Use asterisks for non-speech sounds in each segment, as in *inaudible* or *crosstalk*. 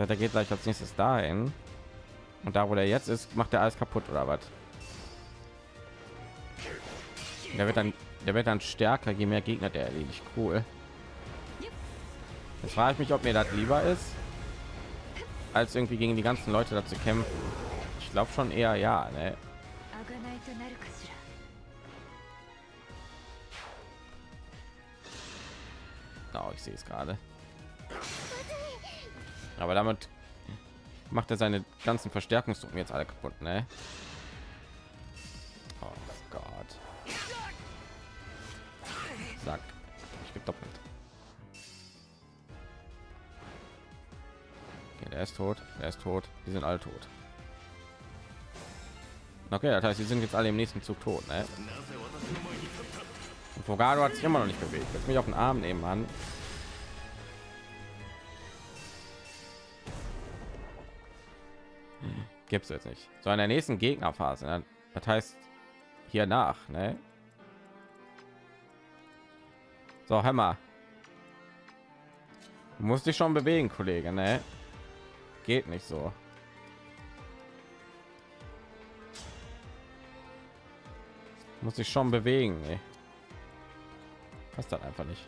Ja, der geht gleich als nächstes dahin. Und da, wo der jetzt ist, macht er alles kaputt oder was? Der wird dann, der wird dann stärker, je mehr Gegner der erledigt. Cool. Jetzt frage ich mich, ob mir das lieber ist, als irgendwie gegen die ganzen Leute dazu kämpfen. Ich glaube schon eher ja. Ne? Oh, ich sehe es gerade. Aber damit macht er seine ganzen Verstärkungsdrucken jetzt alle kaputt, ne? Oh Gott. Sag. Ich gebe doppelt. Okay, der ist tot. Er ist tot. Die sind alle tot. Okay, das heißt, sie sind jetzt alle im nächsten Zug tot, ne? Und Fogado hat sich immer noch nicht bewegt. Jetzt mich auf den Arm nehmen, an. Gibt es jetzt nicht so in der nächsten gegnerphase ne? das heißt hier nach ne? so hammer du musst dich schon bewegen kollege ne? geht nicht so muss ich schon bewegen ey. passt dann einfach nicht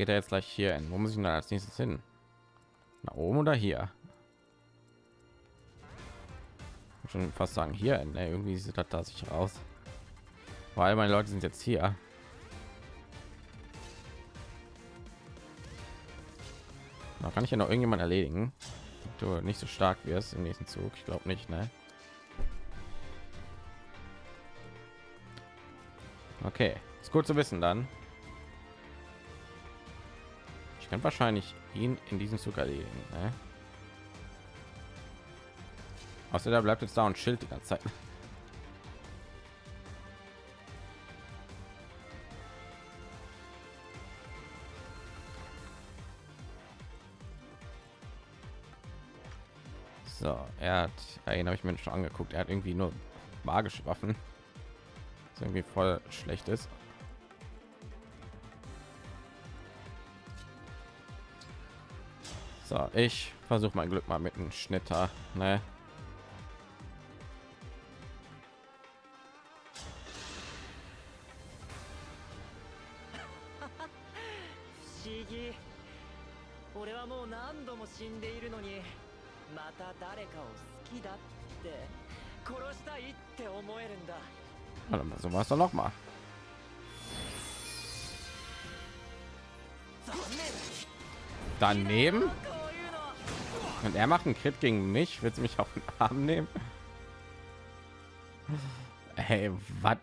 geht er jetzt gleich hier hin. Wo muss ich denn als nächstes hin? Nach oben oder hier? Schon fast sagen hier. Hin. Nee, irgendwie sieht das da sich raus. Weil meine Leute sind jetzt hier. Da kann ich ja noch irgendjemand erledigen. Du nicht so stark wirst im nächsten Zug. Ich glaube nicht, ne? Okay, ist gut zu wissen dann. Kann wahrscheinlich ihn in diesem Zug erledigen. Ne? Außer da bleibt jetzt da und Schild die ganze Zeit. So, er hat, ihn habe ich mir schon angeguckt. Er hat irgendwie nur magische Waffen, was irgendwie voll schlecht ist. So, ich versuche mein Glück mal mit einem Schnitter. Ne? Warte mal, so war es doch noch mal. Daneben? Und er macht einen Crit gegen mich, wird mich auf den Arm nehmen? Hey, was?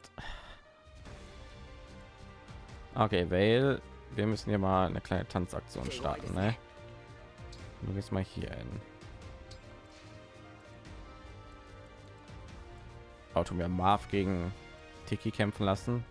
Okay, weil wir müssen hier mal eine kleine Tanzaktion starten, ne? Du gehst mal hier hin. Auto mir Marv gegen Tiki kämpfen lassen.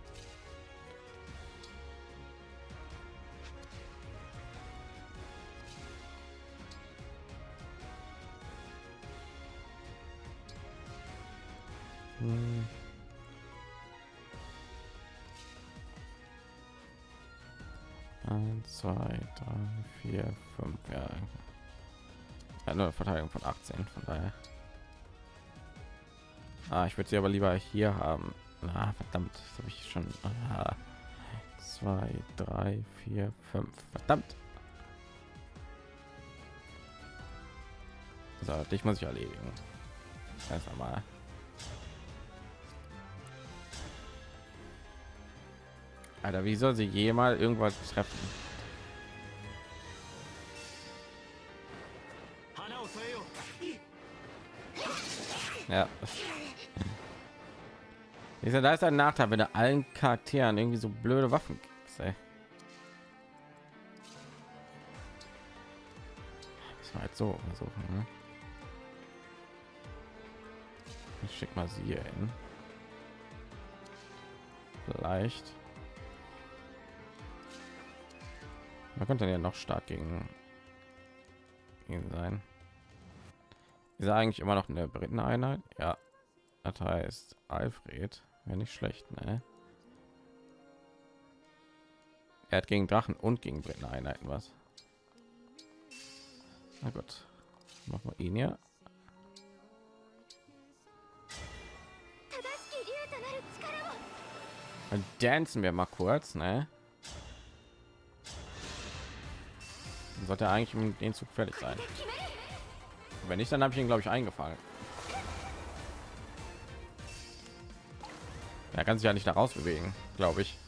4, 5, ja. Eine Verteidigung von 18, von daher. Ah, ich würde sie aber lieber hier haben. Na, verdammt, das habe ich schon. Ah, 2, 3, 4, 5. Verdammt. So, dich muss ich erledigen. Erst einmal. Alter, wie soll sie jemals irgendwas treffen? Ja. Ich sag, da ist ein Nachteil, wenn du allen Charakteren irgendwie so blöde Waffen gibst, ey. Das war jetzt so versuchen. Ne? Ich schick mal sie hier hin. vielleicht. Man könnte ja noch stark gegen ihn sein. Ist eigentlich immer noch eine dritten Einheit? Ja. Das heißt, Alfred wäre nicht schlecht, ne? Er hat gegen Drachen und gegen dritten Einheiten was. Na gut. Machen wir ihn ja. Dann dancen wir mal kurz, ne? Dann sollte eigentlich um den Zug fertig sein. Wenn nicht, dann habe ich ihn, glaube ich, eingefangen. Er kann sich ja nicht daraus bewegen, glaube ich.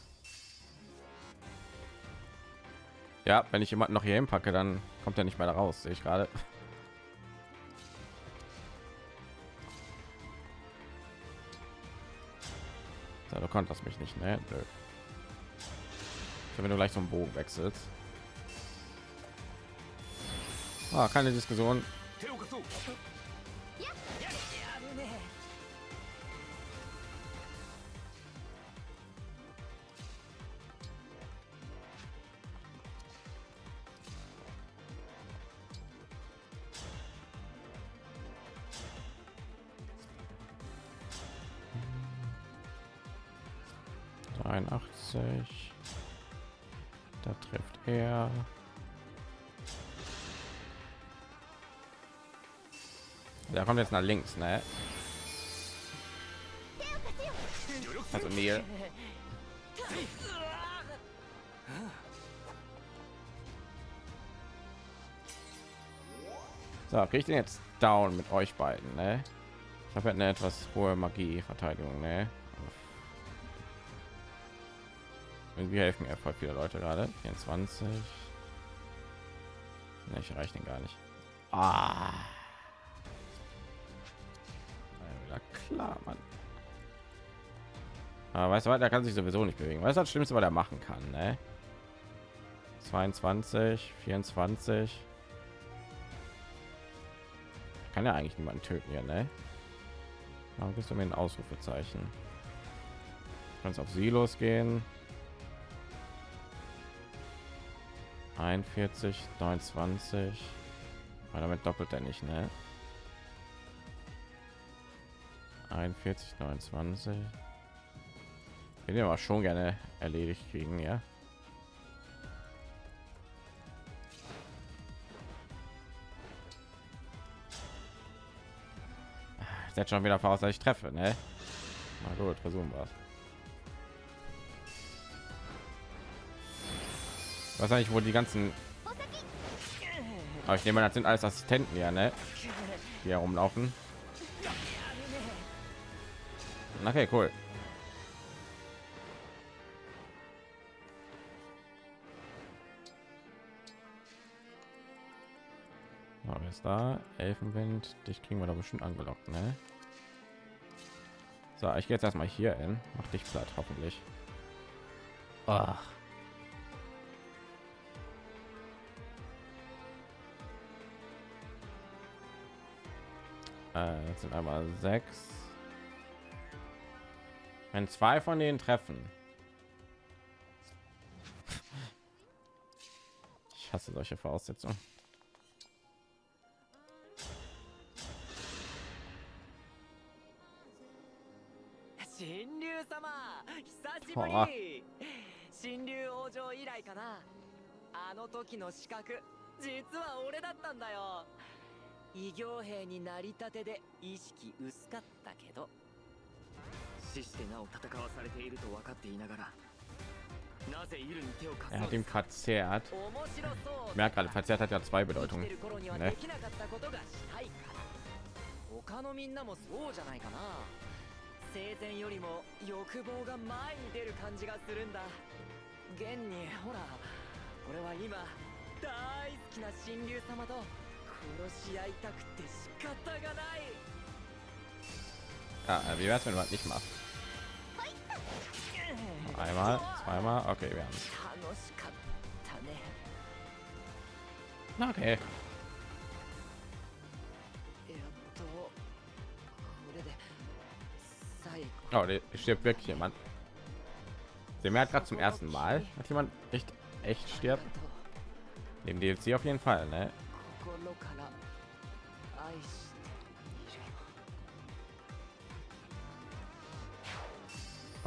Ja, wenn ich jemanden noch hier hinpacke, dann kommt er nicht mehr raus, sehe ich gerade. Ja, du konntest mich nicht, ne? Blöd. Wenn du gleich zum Bogen wechselst. Ah, keine Diskussion. Dreiundachtzig. Da trifft er. Der kommt jetzt nach links, ne? Also Neil. So, krieg ich den jetzt down mit euch beiden, ne? Ich habe eine etwas hohe Magie Verteidigung, ne? Irgendwie helfen mir voll viele Leute gerade. 24. Ne, ich erreiche den gar nicht. Ah. Klar, Mann. Aber weißt du was, der kann sich sowieso nicht bewegen. Weißt du, das Schlimmste, was er machen kann, ne? 22, 24. Kann ja eigentlich niemanden töten, ja, ne? Warum bist du mir ein Ausrufezeichen? Kannst auf sie losgehen. 41, 29. Weil damit doppelt er nicht, ne? 41, 29. Ich will aber schon gerne erledigt kriegen, ja. Setzt schon wieder voraus, dass ich treffe, ne? Na gut, versuchen wir es. Wahrscheinlich wo die ganzen aber ich nehme das sind alles Assistenten ja ne die herumlaufen okay cool Aber ist da Elfenwind dich kriegen wir da bestimmt angelockt ne? so ich gehe jetzt erstmal hier hin mach dich platt hoffentlich Ach. Äh, das sind aber sechs. Wenn zwei von denen treffen. Ich hasse solche Voraussetzungen. Boah. 神竜王城以来かなあの時の資格実は俺だったんだよ異形兵になりたてで意識薄かったけど 死してなお戦わされていると分かっていながら Er hat ihm verzerrt. Merk gerade, verzerrt hat ja zwei Bedeutungen. Ne? 他のみんなもそうじゃないかな生前よりも欲望が前に出る感じがするんだ現にほら俺は今大好きな神竜様と Ja, wie wär's, wenn man nicht macht? Einmal, zweimal, okay, wir haben Okay. Oh, der stirbt wirklich jemand. Der merkt gerade zum ersten Mal, dass jemand echt echt stirbt. Neben DLC auf jeden Fall, ne?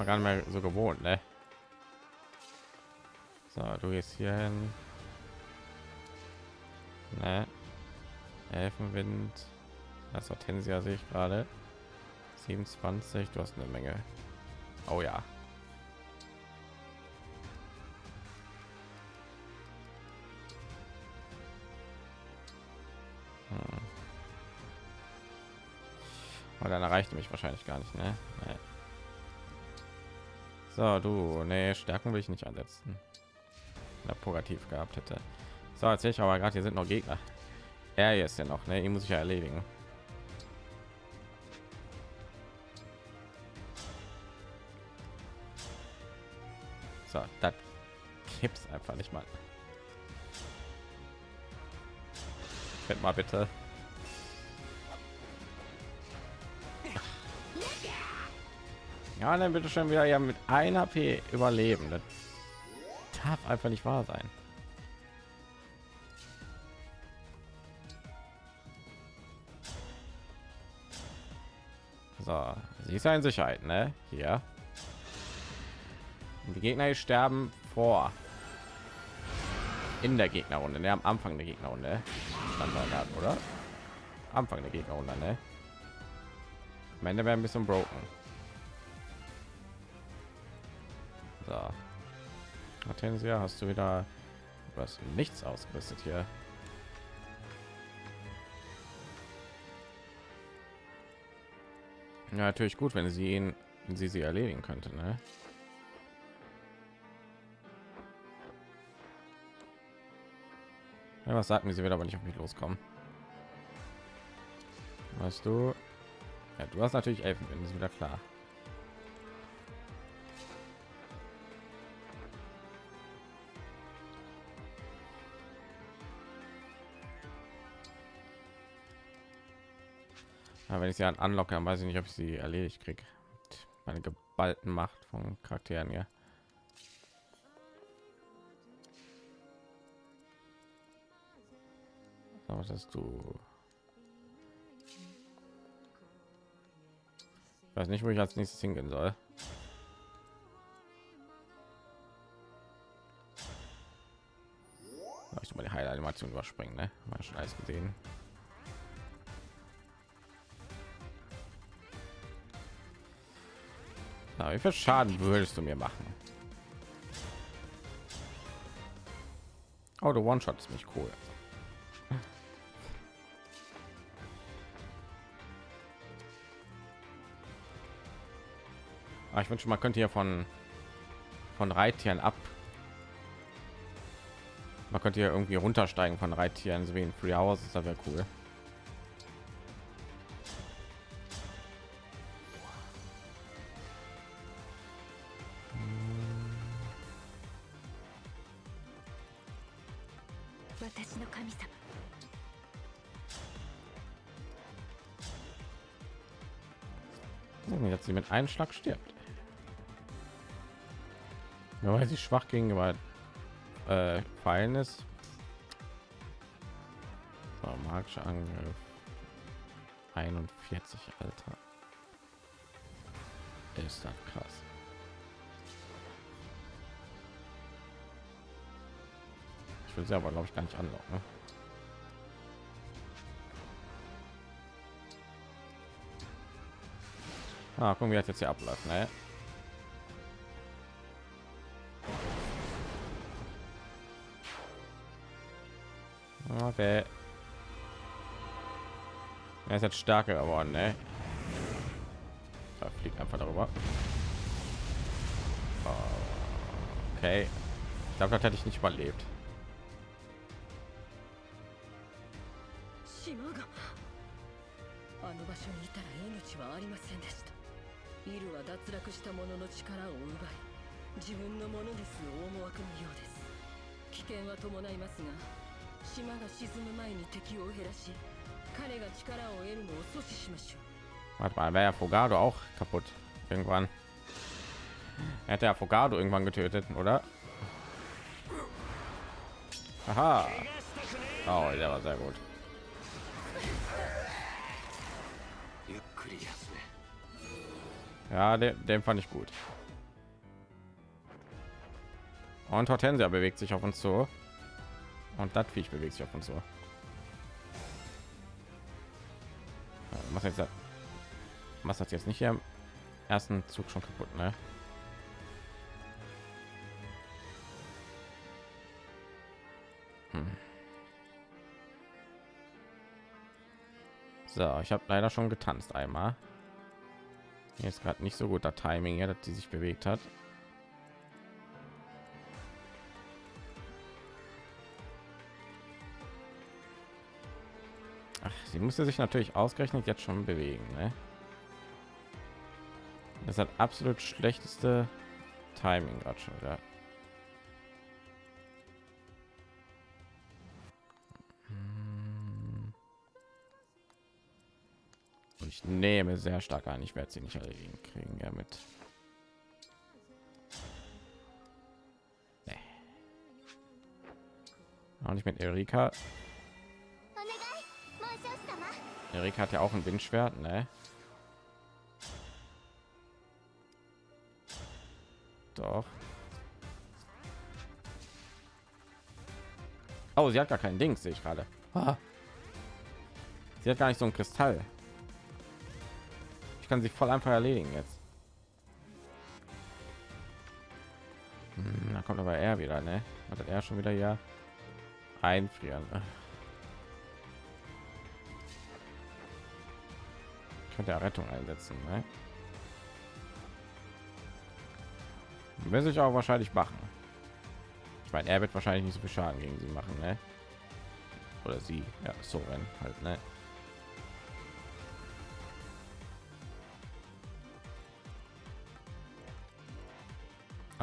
War gar nicht mehr so gewohnt, ne? So, du gehst hier hin. Ne? Elfenwind. Das Hortensia sehe ich gerade. 27, du hast eine Menge. Oh ja. Hm. Aber dann erreicht mich wahrscheinlich gar nicht, ne? Nee. So, du, nee, Stärken will ich nicht ansetzen. Na, Purgativ gehabt hätte. So, jetzt ich aber gerade, hier sind noch Gegner. Er ist ja noch, ne? Ihn muss ich ja erledigen. So, das gibt's einfach nicht mal. Fällt mal bitte. Ja, dann bitte schon wieder ja mit einer P überleben. Das darf einfach nicht wahr sein. So, sie ist ja in Sicherheit, ne? Hier. Und die Gegner sterben vor. In der Gegnerrunde, ne? Am Anfang der Gegnerrunde. Standard gehabt, oder? Anfang der Gegnerrunde, ne? Am Ende wäre ein bisschen broken. Hortensia, hast du wieder was nichts ausgerüstet hier? Ja, natürlich gut, wenn sie ihn, wenn sie sie erledigen könnte, ne? Ja, was sagt mir, sie wird aber nicht auf mich loskommen. Weißt du? Ja, du hast natürlich Elfen, ist wieder klar. Ja, wenn ich sie an anlocke, dann weiß ich nicht, ob ich sie erledigt kriege. Meine geballten Macht von Charakteren. So, was hast du? Ich weiß nicht, wo ich als nächstes hingehen soll. Ich mal die Heilanimation überspringen, ne? Mal schon alles gesehen. Na, wie viel Schaden würdest du mir machen? Oh, der One-Shot ist mich cool. Ah, ich wünsche, man könnte hier von von Reittieren ab. Man könnte hier irgendwie runtersteigen von Reittieren, so wie in Free House. Das wäre cool. Mit einem Schlag stirbt. Ja, weil sie schwach gegenüber äh, Pfeilen ist. So, magischer Angriff 41 Alter. Ist das krass. Ich will sie aber glaube ich gar nicht anlocken. Ne? Ah, gucken wir jetzt hier abläuft, ne? Okay. Er ist jetzt stärker geworden, ne? Da fliegt einfach darüber. Okay. Ich glaube, das hätte ich nicht überlebt. あイルは脱落した者の力を奪い自分のものです大思惑のようです危険は伴いますが島が沈む前に敵を減らし彼が力を得るのを阻止しましょう Warte mal, wäre ja Fogado auch kaputt irgendwann. er hat der Afogado irgendwann getötet, oder? Aha. Oh, der war sehr gut. Ja, den, den fand ich gut. Und Hortensia bewegt sich auf uns zu. Und das Viech bewegt sich auf uns zu. Was jetzt? Was hat jetzt nicht hier im ersten Zug schon kaputt, ne? Hm. So, ich habe leider schon getanzt einmal. Ist gerade nicht so gut der Timing, ja, dass die sich bewegt hat. Ach, sie musste sich natürlich ausgerechnet jetzt schon bewegen. Ne? Das hat absolut schlechteste Timing gerade schon. Ja. nehme sehr stark an. Ich werde sie nicht erledigen kriegen damit. Nee. Auch nicht mit Erika. Erika hat ja auch ein Windschwert, ne? Doch. Oh, sie hat gar kein Ding, sehe ich gerade. Ah. Sie hat gar nicht so ein Kristall. Kann sie voll einfach erledigen jetzt. Hm, da kommt aber er wieder, ne? Hat er schon wieder ja einfrieren. könnte er Rettung einsetzen. Ne? Will sich auch wahrscheinlich machen. Ich meine, er wird wahrscheinlich nicht so viel Schaden gegen sie machen, ne? Oder sie, ja, so halt, ne?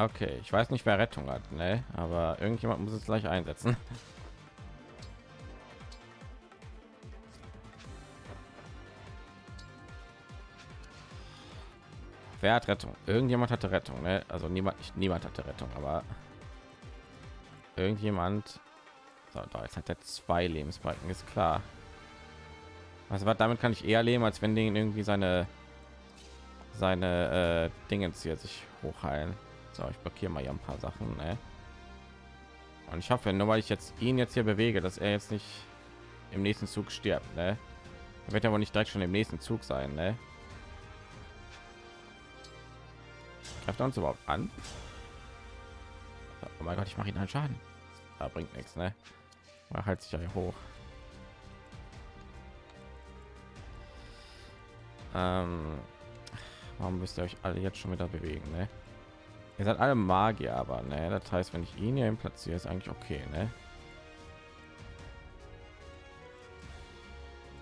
Okay, ich weiß nicht, wer Rettung hat, ne? Aber irgendjemand muss es gleich einsetzen. Wer hat Rettung? Irgendjemand hatte Rettung, ne? Also niemand, nicht, niemand hatte Rettung, aber irgendjemand. So, da jetzt hat er zwei Lebensbalken, ist klar. Also was damit kann ich eher leben, als wenn den irgendwie seine seine äh, Dingens hier sich hochheilen. So, ich blockiere mal hier ein paar Sachen, ne? Und ich hoffe, nur weil ich jetzt ihn jetzt hier bewege, dass er jetzt nicht im nächsten Zug stirbt, ne? Er wird ja wohl nicht direkt schon im nächsten Zug sein, ne? Greift er uns überhaupt an? Oh mein Gott, ich mache ihn einen Schaden. Da bringt nichts, ne? Er halt sich ja hoch. Ähm, warum müsst ihr euch alle jetzt schon wieder bewegen, ne? Ihr seid alle Magier, aber ne, das heißt, wenn ich ihn hier platziere, ist eigentlich okay, ne?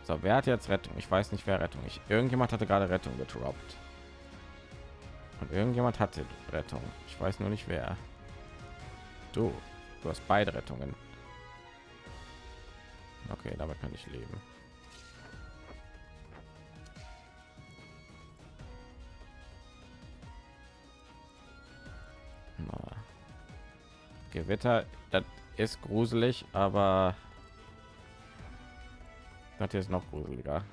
So, wer hat jetzt Rettung? Ich weiß nicht, wer Rettung. Ich irgendjemand hatte gerade Rettung getroppt. Und irgendjemand hatte Rettung. Ich weiß nur nicht wer. Du, du hast beide Rettungen. Okay, damit kann ich leben. Gewitter, das ist gruselig, aber das hier ist noch gruseliger.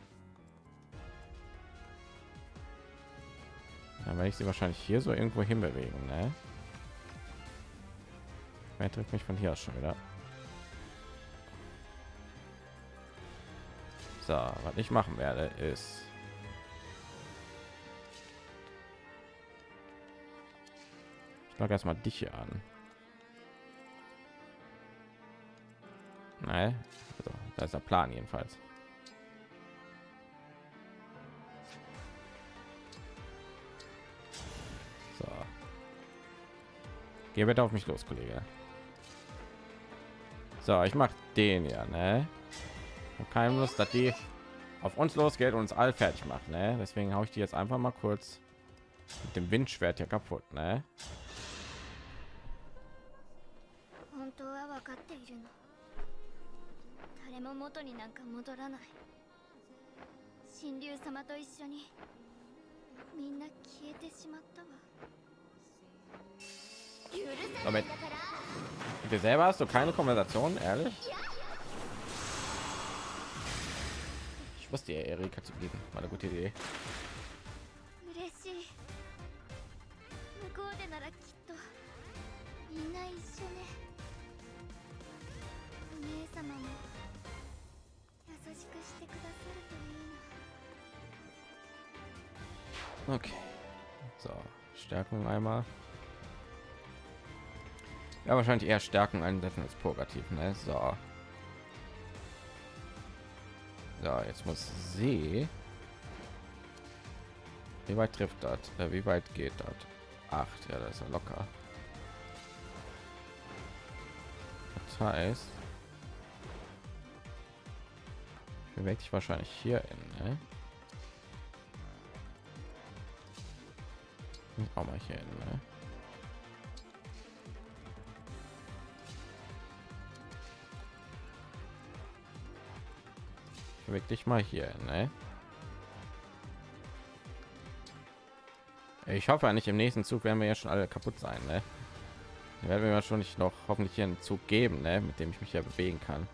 Dann werde ich sie wahrscheinlich hier so irgendwo hin bewegen, ne? Wer trifft mich von hier aus schon wieder? So, was ich machen werde, ist ich mag erstmal dich hier an. Nein, also, da ist der Plan jedenfalls. So. Geh bitte auf mich los, Kollege. So, ich mach den ja, ne? Keine Lust, dass die auf uns losgeht und uns all fertig macht, ne? Deswegen haue ich die jetzt einfach mal kurz mit dem Windschwert hier kaputt, ne? 誰も元になんか戻らない神竜様と一緒にみんな消えてしまったわ許さ damit ないんだから mit dir selber hast du keine Konversation ehrlich ich wusste ja Erika zu geben war eine gute Idee Okay. So, Stärkung einmal. Ja, wahrscheinlich eher Stärken einsetzen als Purgativ, ne? So. So, jetzt muss sie. Wie weit trifft das? Äh, wie weit geht das? Acht, ja, das ist ja locker. Das heißt, bewegt sich wahrscheinlich hier in, ne? Auch mal hier hin, ne? Dich mal hier, ne? Ich hoffe nicht im nächsten Zug werden wir ja schon alle kaputt sein, ne? Werden wir ja schon nicht noch hoffentlich hier einen Zug geben, ne? Mit dem ich mich ja bewegen kann.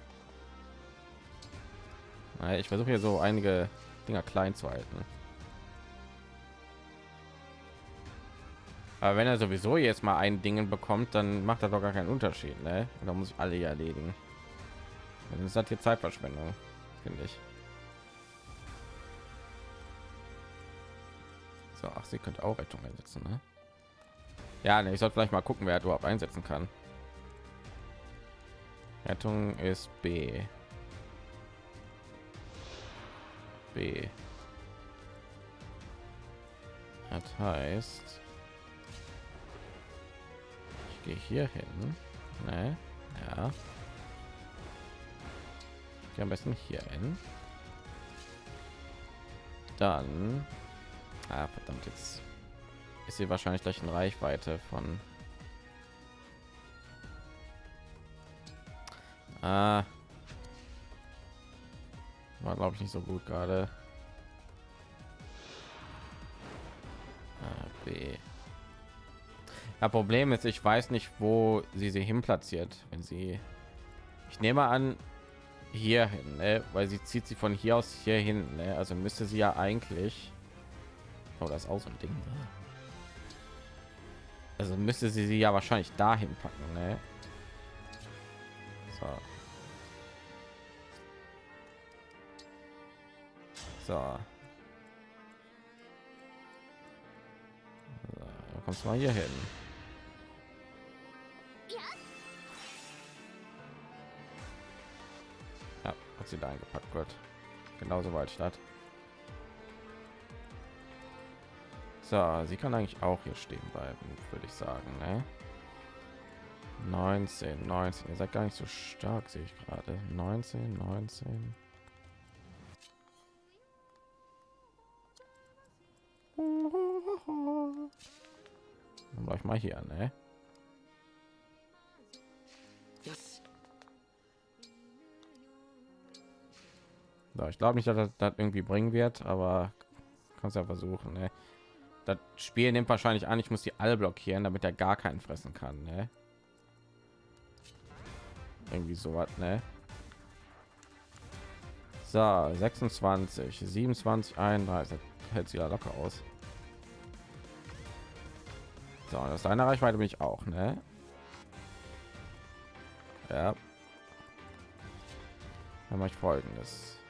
Ich versuche hier so einige Dinger klein zu halten. Aber wenn er sowieso jetzt mal ein Ding bekommt, dann macht er doch gar keinen Unterschied, ne? Und dann muss ich alle hier erledigen. Dann ist das hier Zeitverschwendung, finde ich. So, ach, sie könnte auch Rettung einsetzen, ne? Ja, ne, ich sollte vielleicht mal gucken, wer überhaupt einsetzen kann. Rettung ist B. B. Das heißt, gehe hier hin. Ne? Ja. Gehe am besten hier hin. Dann. Ah, verdammt, jetzt ist sie wahrscheinlich gleich in Reichweite von. Ah. War glaube ich nicht so gut gerade. Ah, B. Ja, Problem ist, ich weiß nicht, wo sie sie hin platziert, wenn sie. Ich nehme an, hier hin, ne? weil sie zieht sie von hier aus hier hin. Ne? Also müsste sie ja eigentlich. Oh, das so ein Ding. ne? Also müsste sie sie ja wahrscheinlich dahin packen. Ne? So. So. so kommst mal hier hin. Hat sie da eingepackt wird. Genauso weit statt. So, sie kann eigentlich auch hier stehen bleiben, würde ich sagen. Ne? 19, 19. Ihr seid gar nicht so stark, sehe ich gerade. 19, 19. Dann ich mal hier, ne? So, ich glaube nicht, dass das, das irgendwie bringen wird, aber kannst ja versuchen. Ne? Das Spiel nimmt wahrscheinlich an, ich muss die alle blockieren, damit er gar keinen fressen kann. Ne? Irgendwie so was, ne? So, 26, 27, 31, hält sie ja locker aus. So, das ist eine Reichweite bin ich auch, ne? Ja. Dann mache ich folgendes.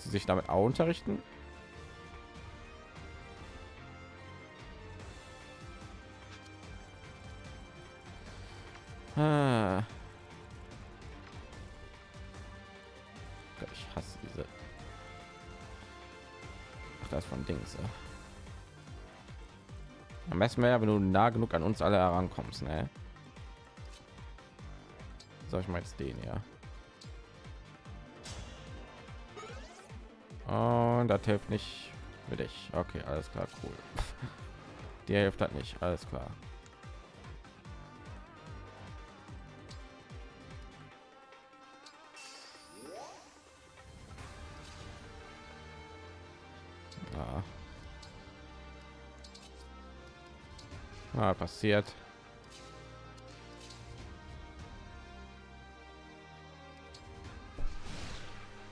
Sie sich damit auch unterrichten? Ah. Ich hasse diese. Ach, das von Dings. Am besten wäre, wenn du nah genug an uns alle herankommst, ne? Soll ich mal jetzt den ja? Und das hilft nicht für dich. Okay, alles klar, cool. *laughs* Der hilft halt nicht, alles klar. Ah, passiert.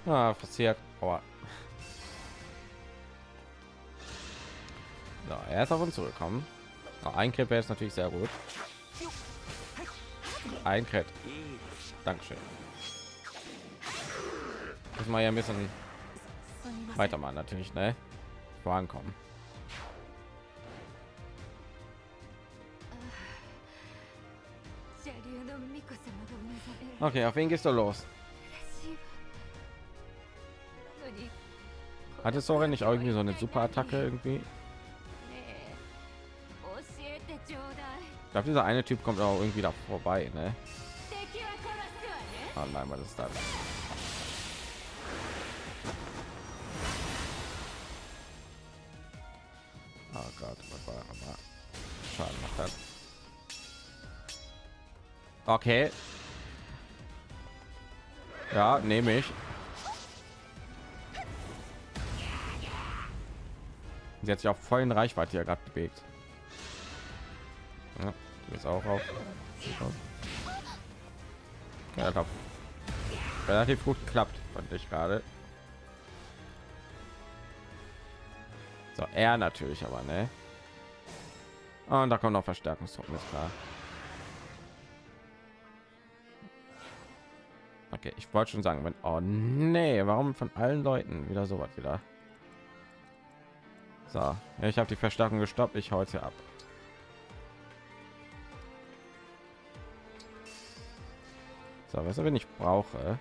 Ah, passiert. Aua. So, er ist auf uns zugekommen. Na, ein Crit wäre natürlich sehr gut. Ein Crit. Dankeschön. Das mal ja ein bisschen weitermachen, natürlich, ne? Vorankommen. Okay, auf wen gehst du los? Hatte Sora nicht irgendwie so eine super Attacke irgendwie? Ich glaube, dieser eine Typ kommt auch irgendwie da vorbei, ne? Oh nein, was ist das? Ah, oh Gott, oh was war nochmal? Schaden macht das. Okay. Ja, nehme ich. Sie hat sich auf vollen Reichweite hier gerade bewegt. Ja, bist auch auf. Ja, glaub, relativ gut geklappt, fand ich gerade. So, er natürlich aber, ne? Und da kommt noch Verstärkungstruppen, ist klar. Okay, ich wollte schon sagen, wenn oh nee, warum von allen Leuten wieder so was wieder? So, ich habe die Verstärkung gestoppt, ich heute ab. So, was wenn ich brauche?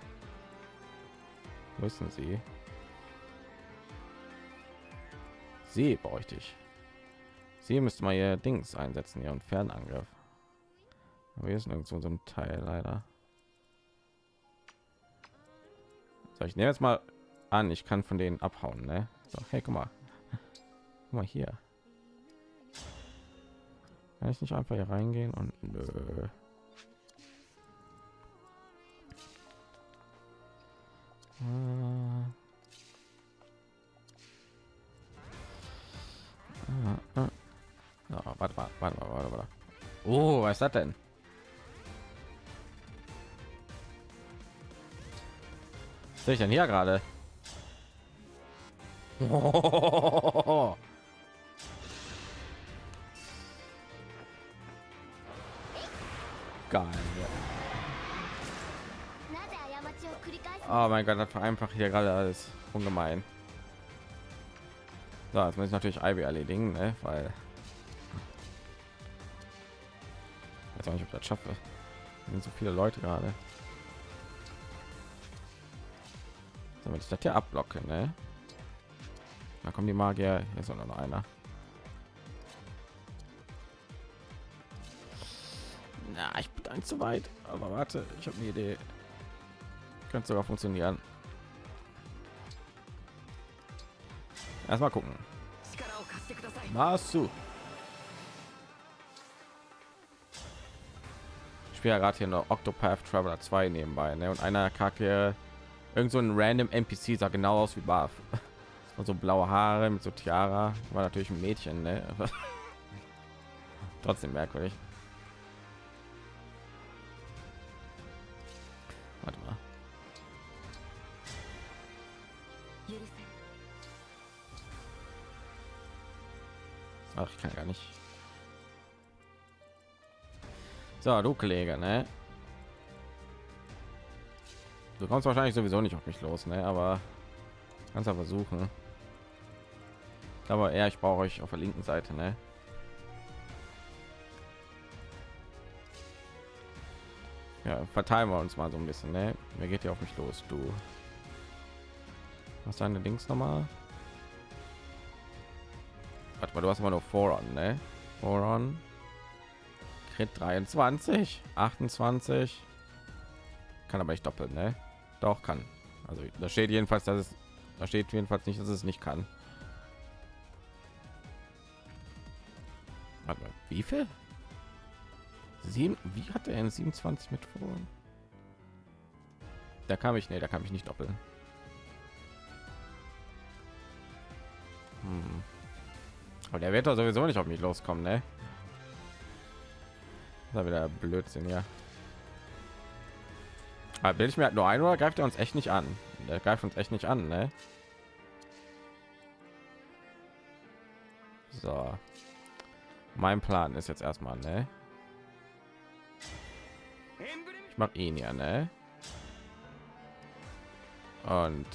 Müssen Sie? Sie bräuchte ich. Sie müsste mal ihr Dings einsetzen, ihren Fernangriff. Aber hier ist nirgendwo so ein Teil leider. So, ich nehme jetzt mal an, ich kann von denen abhauen, ne? So, hey, guck mal. Guck mal hier. Kann ich nicht einfach hier reingehen und nö. Ah, ah. So, warte warte mal, warte mal. Oh, was ist das denn? Was sehe ich denn hier gerade? *laughs* Geil. Oh mein Gott, das war einfach hier gerade alles ungemein. So, jetzt muss ich natürlich Ivy erledigen, ne? weil ich weiß nicht, ob das schaffe. Sind so viele Leute gerade. Wenn ich das hier abblocke, ne? Da kommen die Magier. Hier ist noch einer. Na, ich bin zu weit. Aber warte, ich habe eine Idee. Könnte sogar funktionieren. Erstmal gucken. Masu. Ich spiele ja gerade hier noch Octopath Traveler 2 nebenbei, ne? Und einer kacke irgend so ein random NPC sah genau aus wie Barf. *laughs* Und so blaue Haare mit so Tiara war natürlich ein Mädchen, ne? *laughs* Trotzdem merkwürdig. Ich kann gar nicht. So, du Kollege, ne? Du kommst wahrscheinlich sowieso nicht auf mich los, ne? Aber kannst aber versuchen. Aber eher, ich brauche euch auf der linken Seite, ne? Ja, verteilen wir uns mal so ein bisschen, ne? Wer geht hier auf mich los, du? Was deine Dings noch mal? Warte mal, du hast mal nur Voron, ne? Voron. Crit 23, 28. Kann aber nicht doppelt, ne? Doch kann. Also da steht jedenfalls, dass es da steht jedenfalls nicht, dass es nicht kann. Warte mal, wie viel? Sieben, wie hat er in 27 mit Voron? Da kam ich, ne, da kann ich nicht doppeln. Hm. Aber der wird doch sowieso nicht auf mich loskommen, ne? Ist wieder Blödsinn, ja. Aber bilde ich mir halt nur ein oder greift er uns echt nicht an? Der greift uns echt nicht an, ne? So. Mein Plan ist jetzt erstmal, ne? Ich mach ihn ja, ne? Und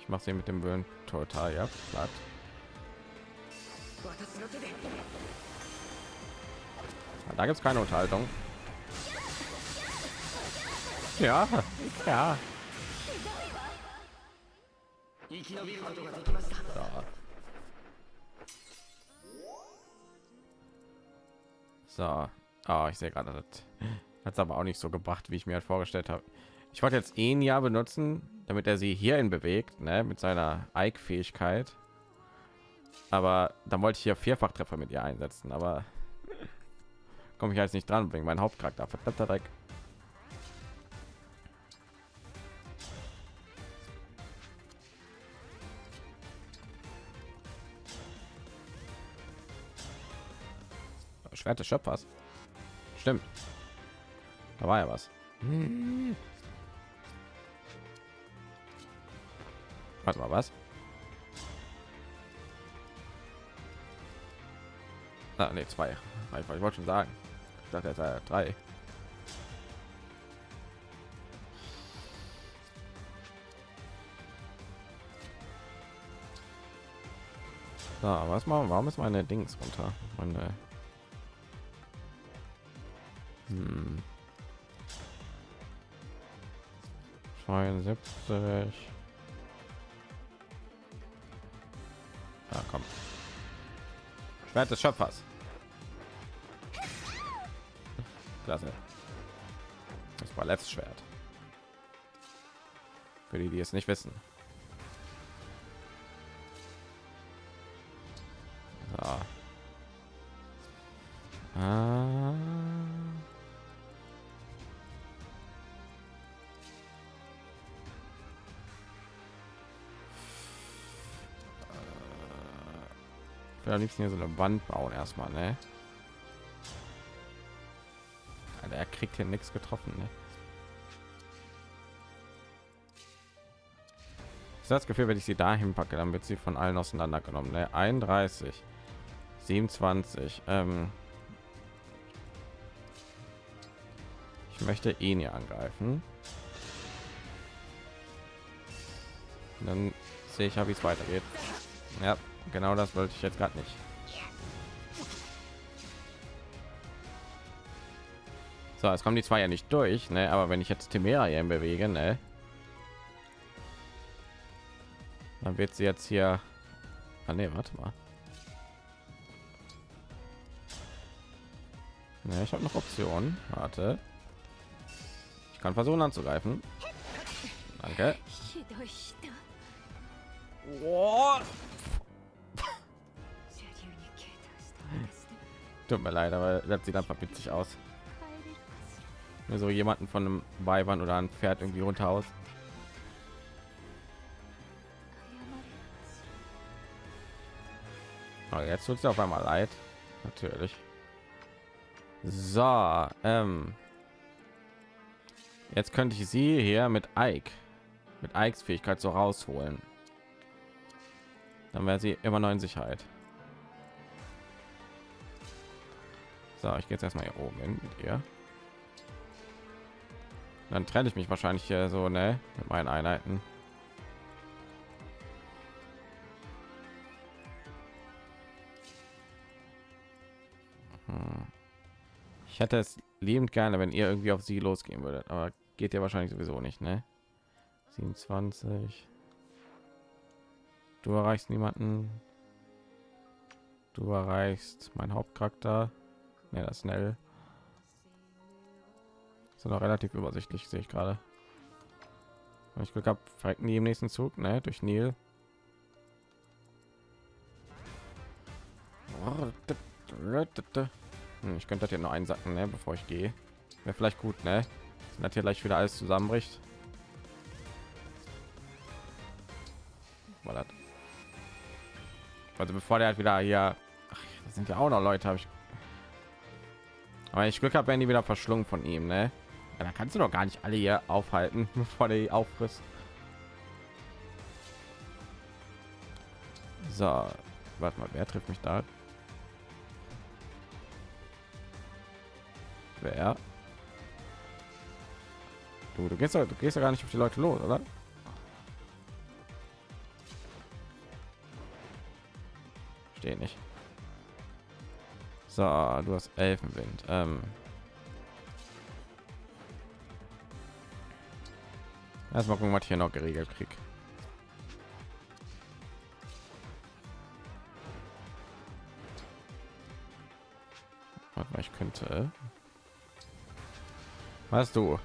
ich mache sie mit dem Böen total ja platt da gibt es keine unterhaltung. Ja ja. Da. so. Ah, ich sehe gerade hat es aber auch nicht so gebracht wie ich mir halt vorgestellt habe ich wollte jetzt ihn ja benutzen, damit er sie hierhin bewegt, ne, mit seiner Ike-Fähigkeit. Aber dann wollte ich hier Vierfachtreffer mit ihr einsetzen, aber komme ich jetzt nicht dran wegen mein Hauptcharakter. Verdammter Dreck. Schwert des Schöpfers. Stimmt. Da war ja was. *laughs* Warte mal, was? Ah, nee, zwei. Einfach, ich wollte schon sagen. Ich dachte, er sei drei. So, was machen? Warum ist meine Dings runter? Meine hm. 72. Ja, komm. Schwert des Schöpfers. Klasse. Das war letztes Schwert. Für die, die es nicht wissen. Am liebsten hier so eine Wand bauen erstmal, ne? Alter, er kriegt hier nichts getroffen, ne? Ich habe das Gefühl, wenn ich sie dahin packe, dann wird sie von allen auseinandergenommen. Ne? 31, 27. Ähm ich möchte ihn hier angreifen. Dann sehe ich ja, wie es weitergeht. Ja, genau das wollte ich jetzt gerade nicht. So, es kommen die zwei ja nicht durch, ne? Aber wenn ich jetzt Timera hier bewege, ne? Dann wird sie jetzt hier. Ah, nee, warte mal. Ne, ich habe noch Optionen. Warte. Ich kann versuchen anzugreifen. Danke. ひ Tut mir leid, aber das sieht einfach witzig aus. So jemanden von einem Weibern oder ein Pferd irgendwie runter aus. Aber jetzt tut es auf einmal leid. Natürlich. So, ähm. Jetzt könnte ich sie hier mit Ike, mit Ikes Fähigkeit so rausholen. Dann wäre sie immer noch in Sicherheit. So, ich gehe jetzt erstmal hier oben hin mit ihr. Dann trenne ich mich wahrscheinlich hier so, ne, mit meinen Einheiten. Hm. Ich hätte es liebend gerne, wenn ihr irgendwie auf sie losgehen würdet, aber geht ja wahrscheinlich sowieso nicht, ne? 27. Du erreichst niemanden. Du erreichst mein Hauptcharakter. Ja, das schnell. Ist noch relativ übersichtlich, sehe ich gerade. Wenn ich Glück habe, verrecken die im nächsten Zug, ne? Durch Nil. Hm, Ich könnte das hier noch einsacken, ne, bevor ich gehe. Wäre vielleicht gut, ne? Dass hier gleich wieder alles zusammenbricht. Das? Also bevor der halt wieder hier, ach, Das sind ja auch noch Leute, habe ich. Wenn ich Glück habe, werden die wieder verschlungen von ihm, ne? Ja, da kannst du doch gar nicht alle hier aufhalten, *laughs* bevor die auffrisst. So, warte mal, wer trifft mich da? Wer? Du, du gehst du gehst ja gar nicht auf die Leute los, oder? Stehe nicht. So, du hast Elfenwind. Ähm. Erstmal gucken, was ich hier noch geregelt krieg. Warte mal, ich könnte. Was du?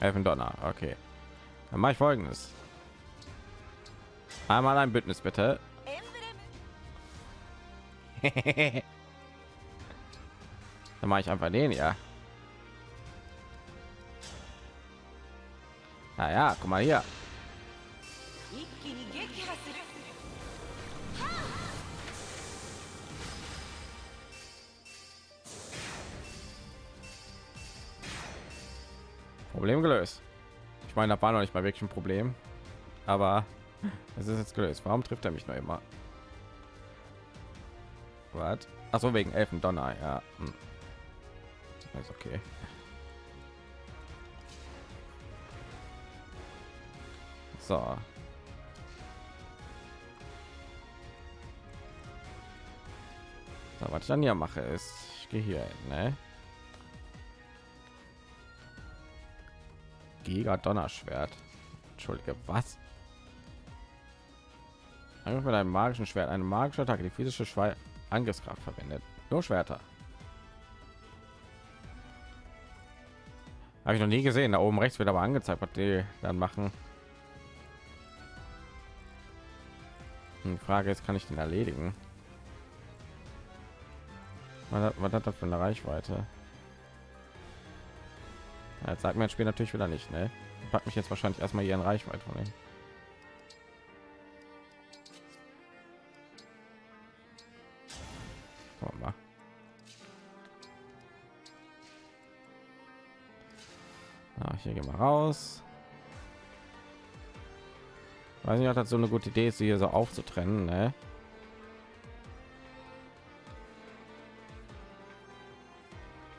Elfendonner, okay. Dann mache ich folgendes. Einmal ein Bündnis bitte. *laughs* Dann mache ich einfach den, ja. Naja, guck mal hier. Problem gelöst. Ich meine, da war noch nicht mal wirklich ein Problem, aber es ist jetzt gelöst. Warum trifft er mich noch immer? Was? Ach so, wegen Elfendonner, ja. Hm. Ist okay. So. So, was ich dann hier mache, ist, ich gehe hier ne? Giga Donnerschwert. Entschuldige, was? Angriff mit einem magischen Schwert, eine magische Attacke, die physische Schwei Angriffskraft verwendet. Nur Schwerter. Habe ich noch nie gesehen. Da oben rechts wird aber angezeigt, was die dann machen. Die Frage ist, kann ich den erledigen? Was hat, was hat das für eine Reichweite? Jetzt sagt mir das Spiel natürlich wieder nicht, ne? Packt mich jetzt wahrscheinlich erstmal hier in Reichweite von hier gehen wir raus. Weiß nicht, ob das so eine gute Idee ist, sie hier so aufzutrennen, ne?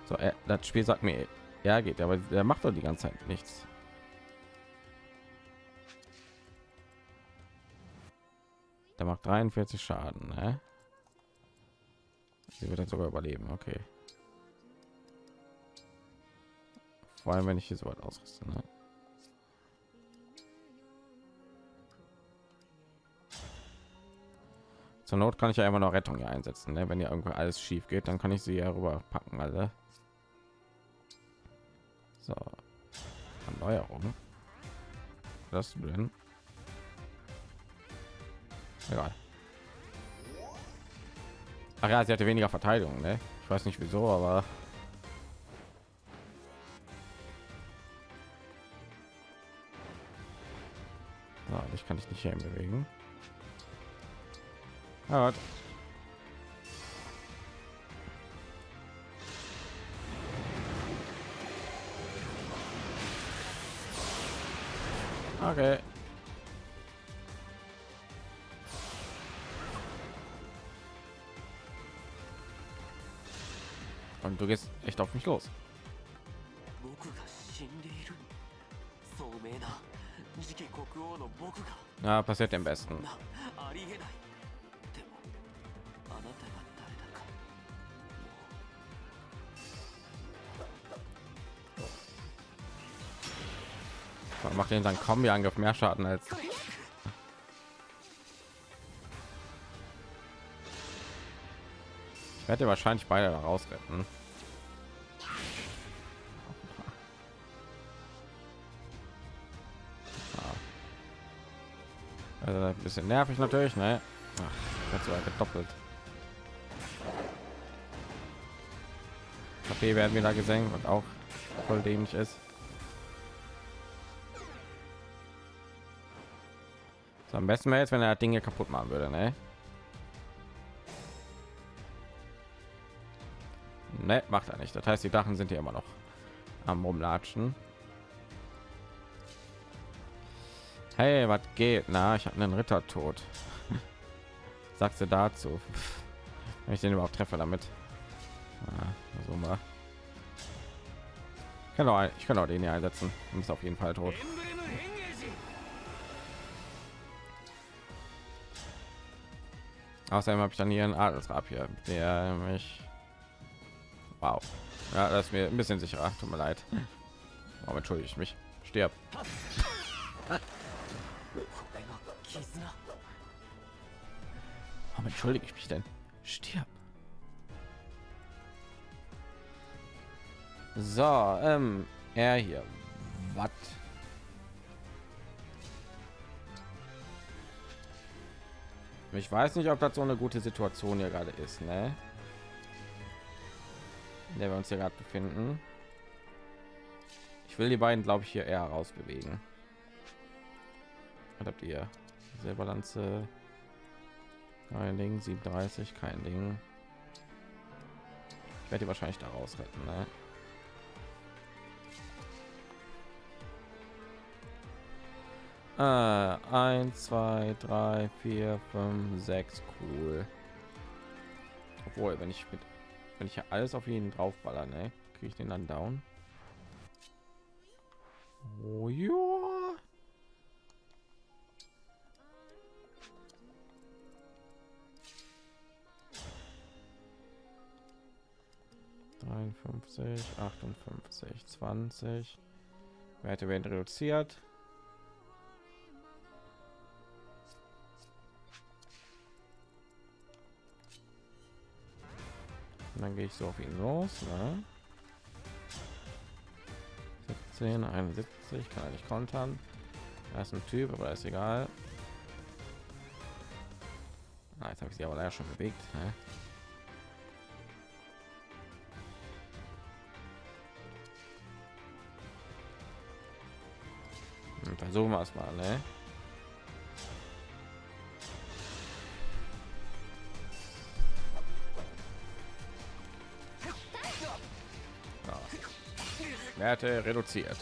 So, äh, das Spiel sagt mir, ja geht, aber der macht doch die ganze Zeit nichts. Der macht 43 Schaden, ne? Sie wird jetzt sogar überleben, okay. Vor allem, wenn ich hier so weit ausrüste, ne? Zur Not kann ich ja immer noch Rettung hier einsetzen, ne? wenn ja irgendwo alles schief geht, dann kann ich sie ja rüber packen, alle. So, Erneuerung. Das drin. Egal. Ach ja, sie hatte weniger Verteidigung, ne? Ich weiß nicht wieso, aber kann ich nicht hier bewegen. Warte. Okay. Und du gehst echt auf mich los. Na, passiert dem besten. Macht den dann kommen wir Angriff mehr Schaden als ich werde wahrscheinlich beide da raus retten. bisschen nervig natürlich ne? Ach, wird sogar gedoppelt. HP werden wieder gesenkt und auch voll dämlich ist. So, am besten wäre jetzt wenn er Dinge kaputt machen würde ne? Ne macht er nicht. Das heißt die Dachen sind hier immer noch am rumlatschen. Hey, was geht? Na, ich habe einen Ritter tot. *laughs* Sagst du dazu? *laughs* Wenn ich den überhaupt treffe damit. Ah, so mal. Ich kann, auch, ich kann auch den hier einsetzen. Und ist auf jeden Fall tot. Außerdem habe ich dann hier einen Adelsrab hier, der mich. Wow. Ja, das ist mir ein bisschen sicherer. Tut mir leid. Aber entschuldige ich mich? Stirb. Warum entschuldige ich mich denn? Stirb. So, ähm, er hier. Was? Ich weiß nicht, ob das so eine gute Situation hier gerade ist, ne? In der wir uns hier gerade befinden. Ich will die beiden, glaube ich, hier eher rausbewegen. Was habt ihr? Silberlanze. Kein Ding, 37, kein Ding. Ich werde wahrscheinlich da raus retten, ne? Äh, 1, 2, 3, 4, 5, 6, cool. Obwohl, wenn ich mit, wenn ich ja alles auf ihn draufballer, ne, kriege ich den dann down. Oh ja. Dreiundfünfzig, achtundfünfzig, zwanzig. Werte werden reduziert. Und dann gehe ich so auf ihn los. Ne? 17, 71, kann er nicht kontern. Da ist ein Typ, aber ist egal. Ah, jetzt habe ich sie aber leider schon bewegt. Ne? Hm, Versuchen wir es mal, ne? Werte reduziert.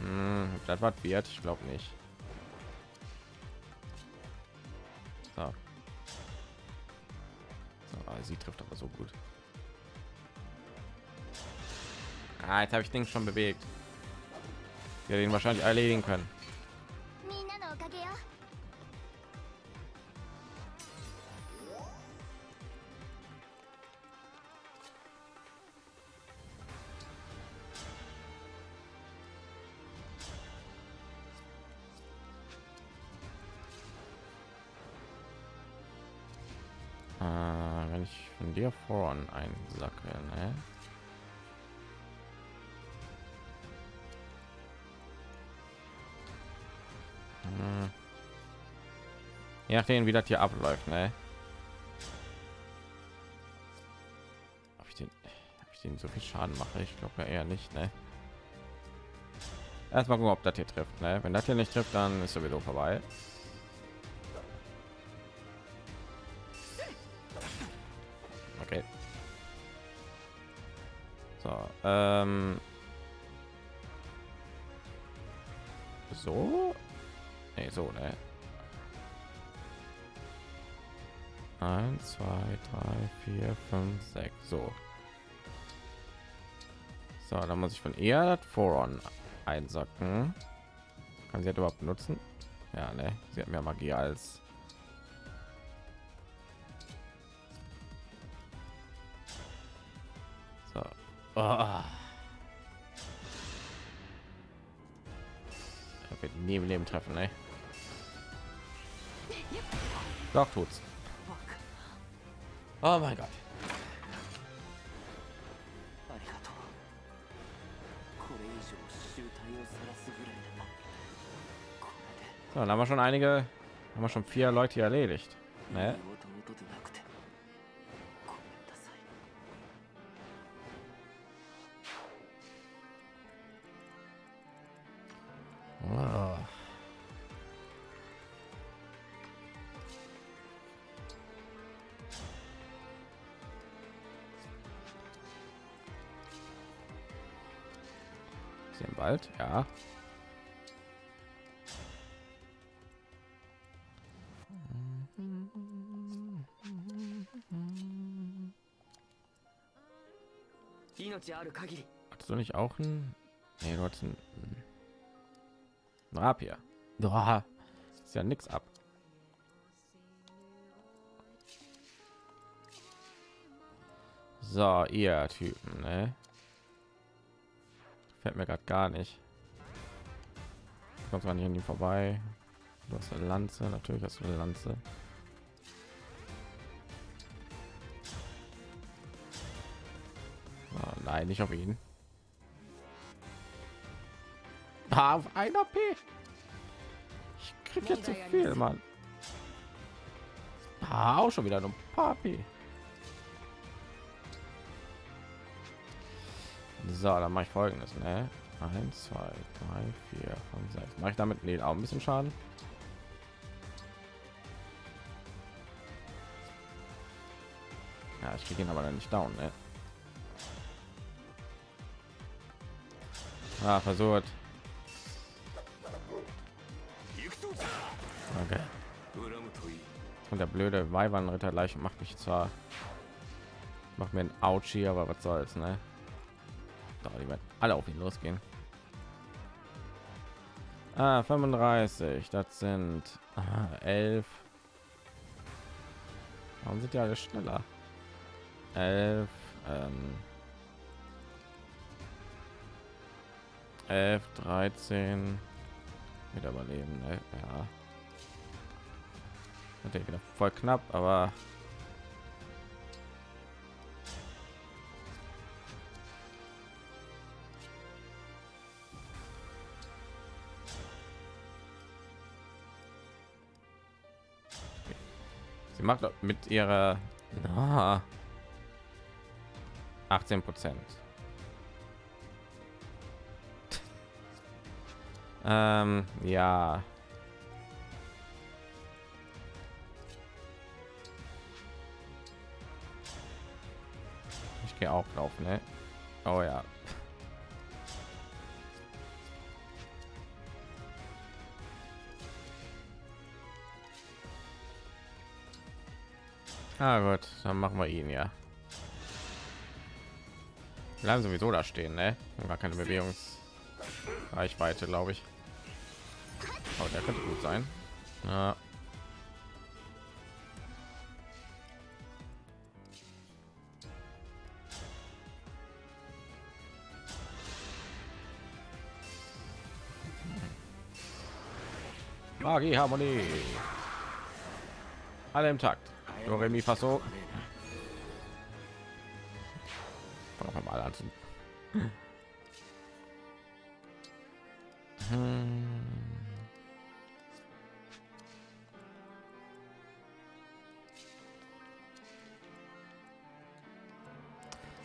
Hm, das was wird, ich glaube nicht. So. so sie trifft aber so gut. Ah, jetzt habe ich Dings schon bewegt. Wir den wahrscheinlich erledigen können. Ah, wenn ich von dir vorn einsacke, ne? Je nachdem, wie das hier abläuft, ne? Ob ich den, ob ich den so viel Schaden mache, ich glaube ja eher nicht, ne? Erstmal gucken, ob das hier trifft, ne? Wenn das hier nicht trifft, dann ist sowieso vorbei. Okay. So, ähm. Vier, fünf, sechs. So. So, dann muss ich von ihr das Voron einsacken. Kann sie das überhaupt benutzen? Ja, ne? Sie hat mehr Magie als So. Oh. Wird nie im Leben treffen, ey. Doch tut's. Oh mein Gott. So, dann haben wir schon einige, haben wir schon vier Leute erledigt. Ne? Ja. Hattest du nicht auch ein? Nee, du hattest ein, ein Rapier. Boah, ist ja nichts ab. So, ihr Typen, ne? Fällt mir gerade gar nicht. Kommst gar nicht an ihm vorbei. Du hast eine Lanze, natürlich hast du eine Lanze. Oh, nein, nicht auf ihn. Ah, auf einer P. Ich krieg jetzt zu viel, Mann. Ah, auch schon wieder ein paar P. So, dann mache ich folgendes, ne? 1, 2, 3, 4, 5, 6. Mache ich damit nee, auch ein bisschen Schaden. Ja, ich ihn aber dann nicht down, ne? Ah, versucht. Okay. Und der blöde Weibernritter gleich macht mich zwar macht mir ein Ouchie, aber was soll's, ne? Doch, die werden alle auf ihn losgehen. Ah, 35, das sind ah, 11. Warum sind die alle schneller? 11, ähm, 11, 13 wieder überleben, ne? ja. Natürlich wieder voll knapp, aber macht mit ihrer na, 18 Prozent. *laughs* ähm, ja. Ich gehe auch drauf, ne? Oh ja. Ah gut, dann machen wir ihn ja. Bleiben sowieso da stehen, ne? Gar keine Bewegungsreichweite, glaube ich. Aber der könnte gut sein. Ja. Magie, Harmonie. Alle im Takt. Do, Re, Mi, Fa, So. Fangen wir mal an. Hm.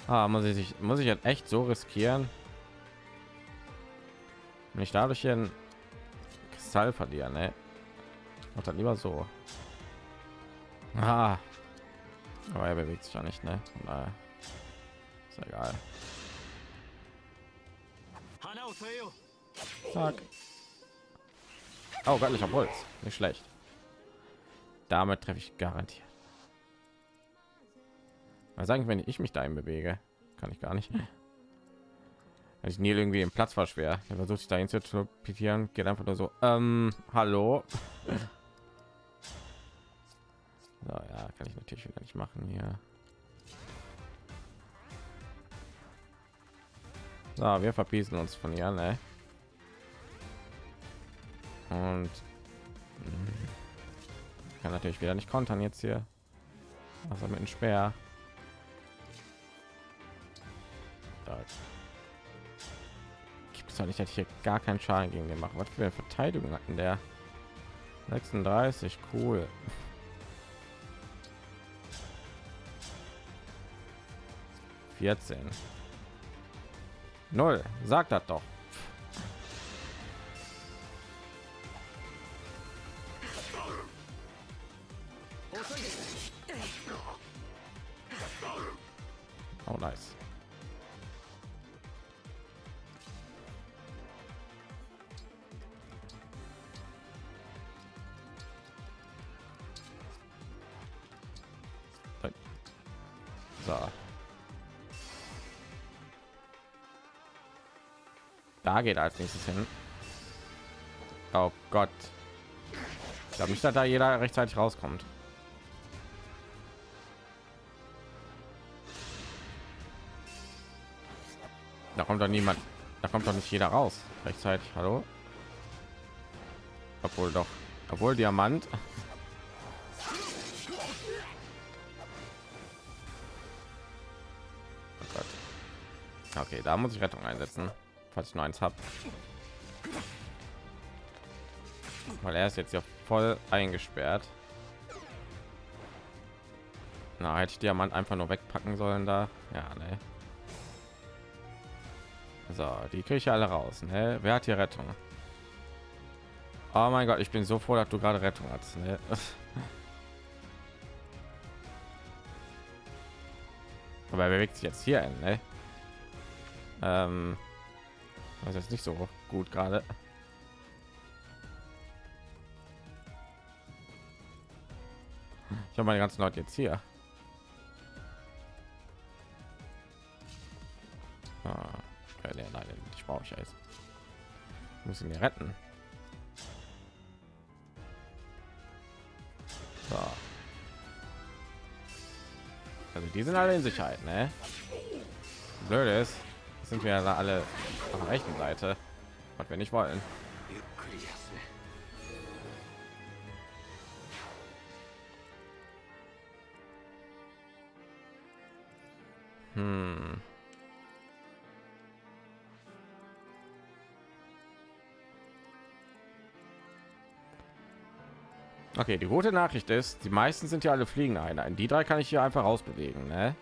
Ah, muss ich sich muss ich jetzt echt so riskieren ich dadurch ein Kristall verlieren ne? und dann lieber so ah. aber er bewegt sich ja nicht ne? Daher. Ist egal. Zack. oh göttlicher Puls. Nicht schlecht. Damit treffe ich garantiert. Mal sagen wenn ich mich dahin bewege kann ich gar nicht Wenn ich nie irgendwie den Platz war schwer. Er versucht sich dahin zu teleportieren geht einfach nur so ähm, hallo so, ja kann ich natürlich wieder nicht machen hier. So, wir verpießen uns von ihr ne? und hm, kann natürlich wieder nicht kontern jetzt hier. Was mit dem Speer. Gibt es doch nicht dass ich hier gar keinen Schaden gegen den machen was für eine Verteidigung hatten der? 36 cool vierzehn. Null. Sagt das doch. Oh nice Geht als nächstes hin. Oh Gott. Ich glaube nicht, dass da jeder rechtzeitig rauskommt. Da kommt doch niemand. Da kommt doch nicht jeder raus rechtzeitig. Hallo? Obwohl doch. Obwohl Diamant. *laughs* Oh. Okay, da muss ich Rettung einsetzen, falls ich nur eins habe. Weil er ist jetzt ja voll eingesperrt. Na, hätte ich Diamant einfach nur wegpacken sollen da. Ja, ne. So, die ich alle raus. Ne? Wer hat hier Rettung? Oh mein Gott, ich bin so froh, dass du gerade Rettung hast. Ne? *laughs* Aber er bewegt sich jetzt hier hin, ne? Ähm, das ist nicht so gut gerade. Ich habe meine ganzen Leute jetzt hier. Ah, leider nicht brauche ich jetzt. Muss ihn retten. So. Also die sind alle in Sicherheit, ne? Blöd ist, sind wir alle von der rechten Seite, was wir nicht wollen. Hm. Okay, die gute Nachricht ist, die meisten sind ja alle fliegen Einheiten. Die drei kann ich hier einfach rausbewegen. Ne?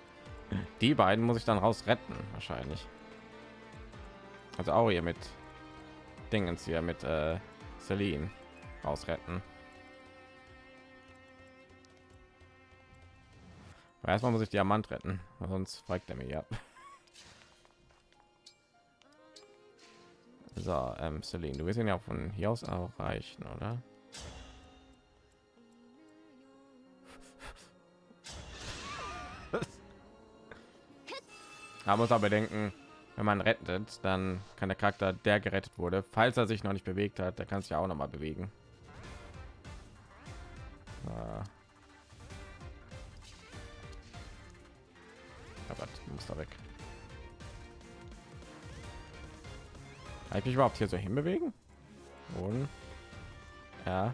Die beiden muss ich dann raus retten, wahrscheinlich. Also auch hier mit Dingens hier mit äh, Celine rausretten. Aber erstmal muss ich Diamant retten, sonst fragt er mir ab. *laughs* So, ähm, Celine, du wirst ihn ja von hier aus auch reichen, oder? *laughs* Man muss aber denken, wenn man rettet, dann kann der Charakter, der gerettet wurde, falls er sich noch nicht bewegt hat, der kann sich auch noch mal bewegen. Aber du musst da weg. Kann ich mich überhaupt hier so hinbewegen? Und ja.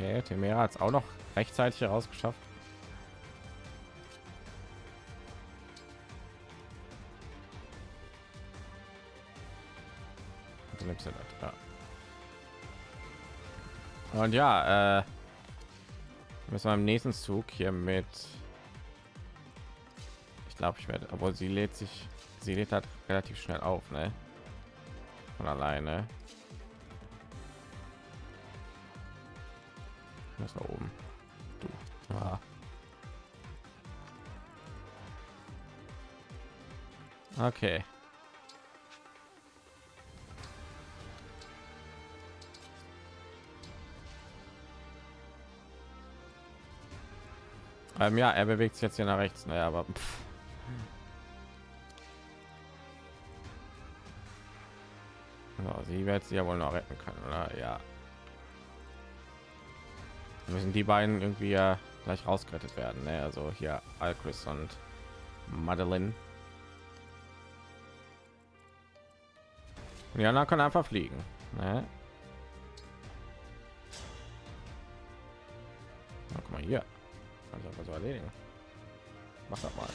Okay, Temera hat es auch noch rechtzeitig herausgeschafft. Und ja, äh, müssen wir im nächsten Zug hier mit. Ich glaube, ich werde, obwohl sie lädt sich, sie lädt halt relativ schnell auf, ne? Von alleine. Was da oben? Du. Ah. Okay. Ähm, ja, er bewegt sich jetzt hier nach rechts, naja, aber pff. So, sie wird sie ja wohl noch retten können, oder? Ja. Müssen die beiden irgendwie ja gleich rausgerettet werden, ne? Also hier Alchris und Madeline. Anderen können einfach fliegen, ne? Na, guck mal hier. Kann ich einfach so erledigen. Mach das mal.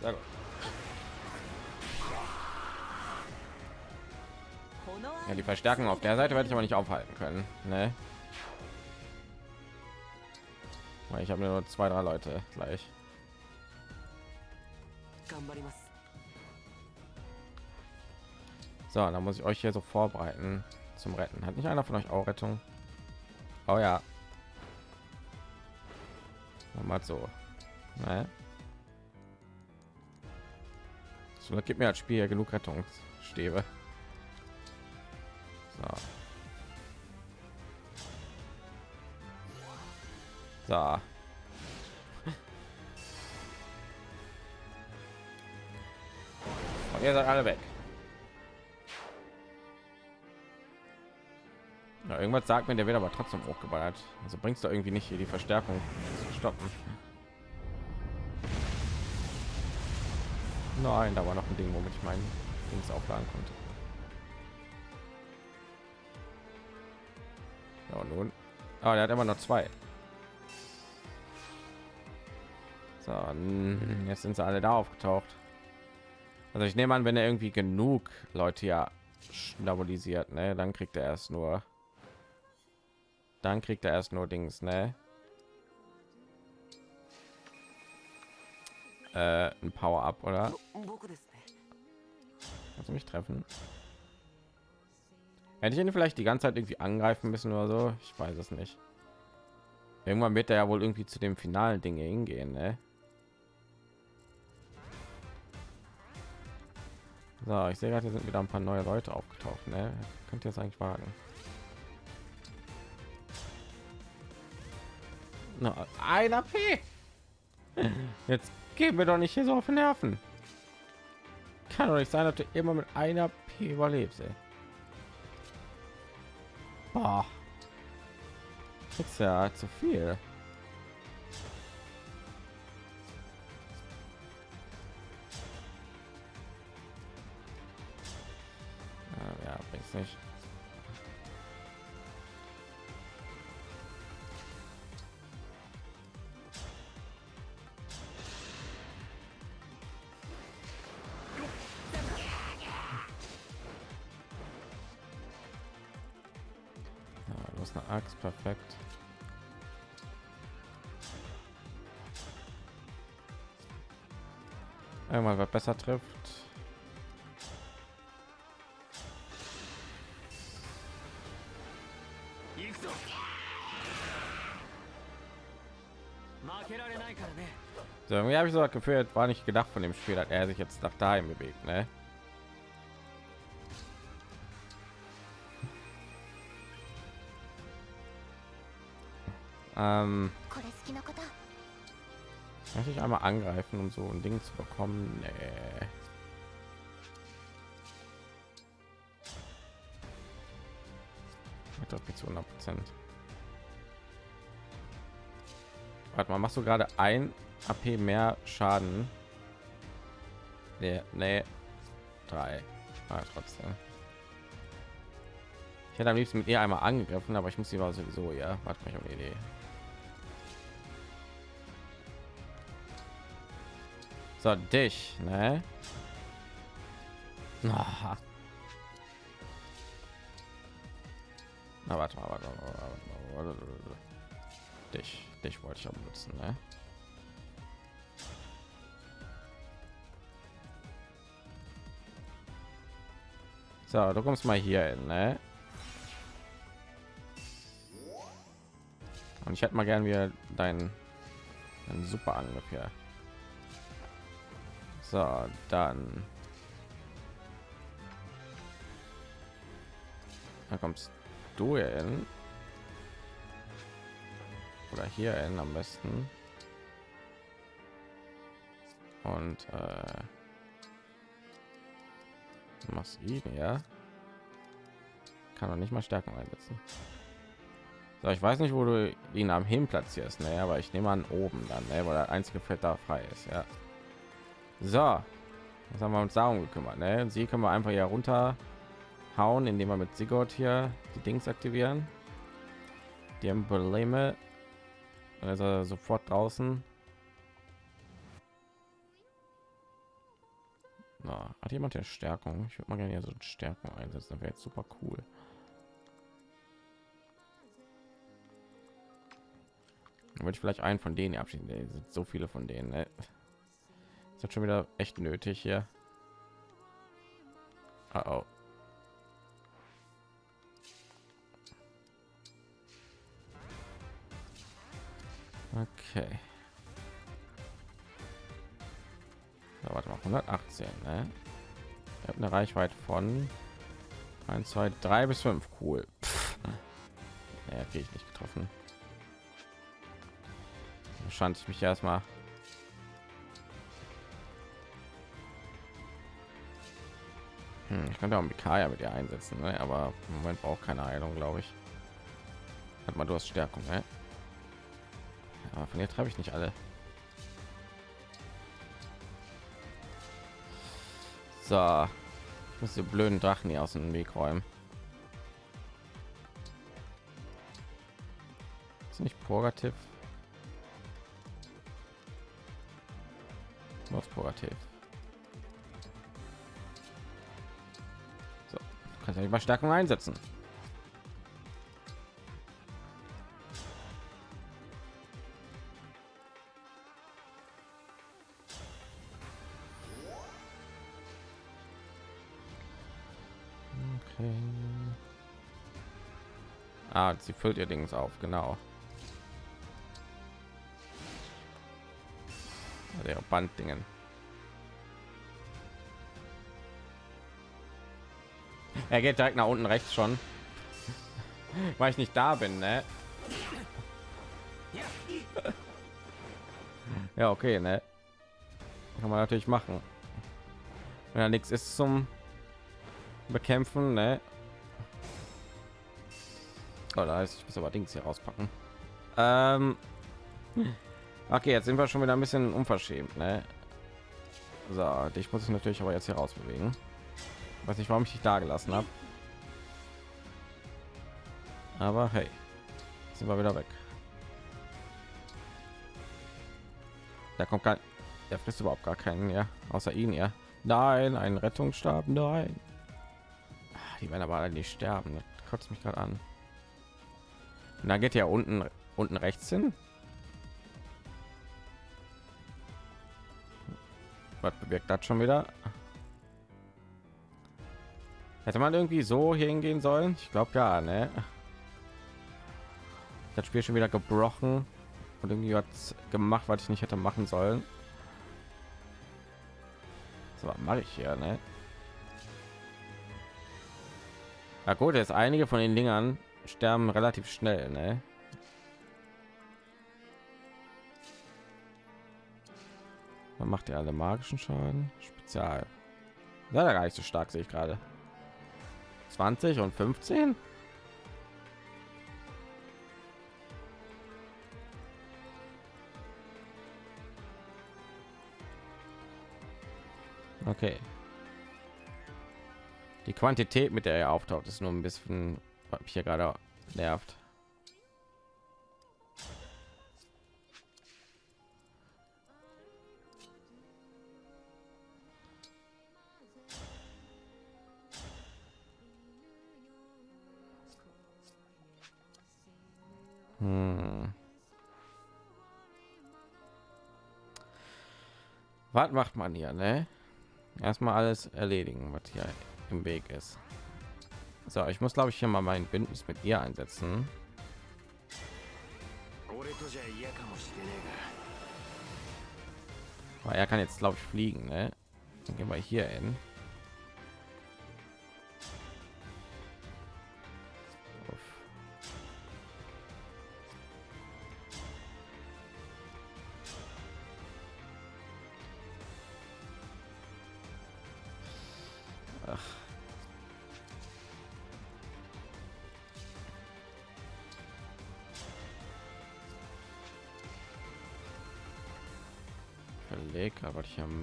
Sehr gut. Ja, die Verstärkung auf der Seite werde ich aber nicht aufhalten können. Ne? Weil ich habe nur zwei, drei Leute gleich. So, dann muss ich euch hier so vorbereiten zum Retten. Hat nicht einer von euch auch Rettung? Oh ja. Mal so. Ne? So, gibt mir als Spiel ja genug Rettungsstäbe so. und ihr seid alle weg Ja, irgendwas sagt mir, der wird aber trotzdem hochgeballert. Also bringst du irgendwie nicht hier die Verstärkung zu stoppen. Nein, da war noch ein Ding, womit ich mein Dings aufladen konnte. Ja, nun. Ah, er hat immer noch zwei. So, jetzt sind sie alle da aufgetaucht. Also ich nehme an, wenn er irgendwie genug Leute ja stabilisiert, ne, dann kriegt er erst nur. Dann kriegt er erst nur Dings, ne? Äh, ein Power-Up, oder? Kannst du mich treffen? Hätte ich ihn vielleicht die ganze Zeit irgendwie angreifen müssen oder so? Ich weiß es nicht. Irgendwann wird er ja wohl irgendwie zu dem finalen Dinge hingehen, ne? So, ich sehe gerade, hier sind wieder ein paar neue Leute aufgetaucht, ne? Könnt ihr es eigentlich wagen? Na, ein AP. *laughs* Jetzt gehen wir doch nicht hier so auf den Nerven. Kann doch nicht sein, dass du immer mit einer P überlebst, ey. Boah. Das ist ja zu viel. besser trifft. So, irgendwie habe ich so das Gefühl, war nicht gedacht von dem Spiel, hat er sich jetzt nach daheim bewegt, ne? Ähm ich einmal angreifen, um so ein Ding zu bekommen. Nee. Ich glaube jetzt 100 Prozent. Warte mal, machst du gerade ein AP mehr Schaden? Nee, nee. Drei. Ah, trotzdem. Ich hätte am liebsten mit ihr einmal angegriffen, aber ich muss sie war sowieso, ja. Warte mal, ich habe eine Idee. So, dich, ne? Ah. Na, warte mal, warte mal, warte mal. Dich, dich wollte ich auch benutzen, ne? So, du kommst mal hier hin, ne? Und ich hätte mal gern wieder deinen, deinen super Angriff hier. So, dann. Da kommst du hin. Oder hier hin am besten. Und äh, machst ihn ja. Kann doch nicht mal Stärken einsetzen. So, ich weiß nicht, wo du ihn am hin platzierst, ne, aber ich nehme an oben dann, ne, weil der einzige Feld da frei ist, ja. So, jetzt haben wir uns darum gekümmert. Ne? Sie können wir einfach hier runter hauen, indem wir mit Sigurd hier die Dings aktivieren. Die Embleme. Er sofort draußen. Na, hat jemand der Stärkung? Ich würde mal gerne hier so Stärkung einsetzen. Das wäre jetzt super cool. Dann würde ich vielleicht einen von denen abschließen. Sind so viele von denen. Ne? Das hat schon wieder echt nötig hier. Oh, oh. Okay. Da warte mal, 118, ne? Ich habe eine Reichweite von 1, 2, 3 bis 5. Cool. Ja, naja, kriege ich nicht getroffen. Wahrscheinlich mich erstmal Hm, ich könnte auch Mikaya mit ihr einsetzen, ne? aber im Moment braucht keine Heilung, glaube ich. Hat mal, du hast Stärkung, ne? Aber von ihr treibe ich nicht alle. So, ich muss die blöden Drachen hier aus dem Weg räumen. Ist nicht Purgativ? Was Purgativ? So, kannst ja nicht mal Stärkung einsetzen. Okay. Ah, sie füllt ihr Dings auf, genau. Der Banddingen. Er geht direkt nach unten rechts schon, weil ich nicht da bin, ne? Ja, okay, ne? Kann man natürlich machen. Wenn da nichts ist zum bekämpfen, ne? Oh, da heißt, ich muss aber Dings hier rauspacken. Ähm, okay, jetzt sind wir schon wieder ein bisschen unverschämt, ne? So, dich muss ich natürlich aber jetzt hier raus bewegen. Weiß nicht, warum ich dich da gelassen habe. Aber hey, sind wir wieder weg. Da kommt kein, der frisst überhaupt gar keinen, ja, außer ihn, ja. Nein, ein Rettungsstab, nein. Ah, Die werden aber alle nicht sterben. Das kotzt mich gerade an. Und da geht ja unten unten rechts hin. Was bewirkt das schon wieder? Hätte man irgendwie so hier hingehen sollen? Ich glaube ja, ne? Das Spiel schon wieder gebrochen und irgendwie was gemacht, was ich nicht hätte machen sollen. So, was mache ich hier, ne? Na gut, jetzt einige von den Dingern sterben relativ schnell, ne? Man macht ja alle magischen Schaden. Spezial. Ja, gar nicht so stark, sehe ich gerade. 20 und 15? Okay. Die Quantität, mit der er auftaucht, ist nur ein bisschen, hier gerade nervt. Was macht man hier, ne? Erstmal alles erledigen, was hier im Weg ist. So, ich muss glaube ich hier mal mein Bündnis mit ihr einsetzen. Weil er kann jetzt glaube ich fliegen, ne? Dann gehen wir hier hin.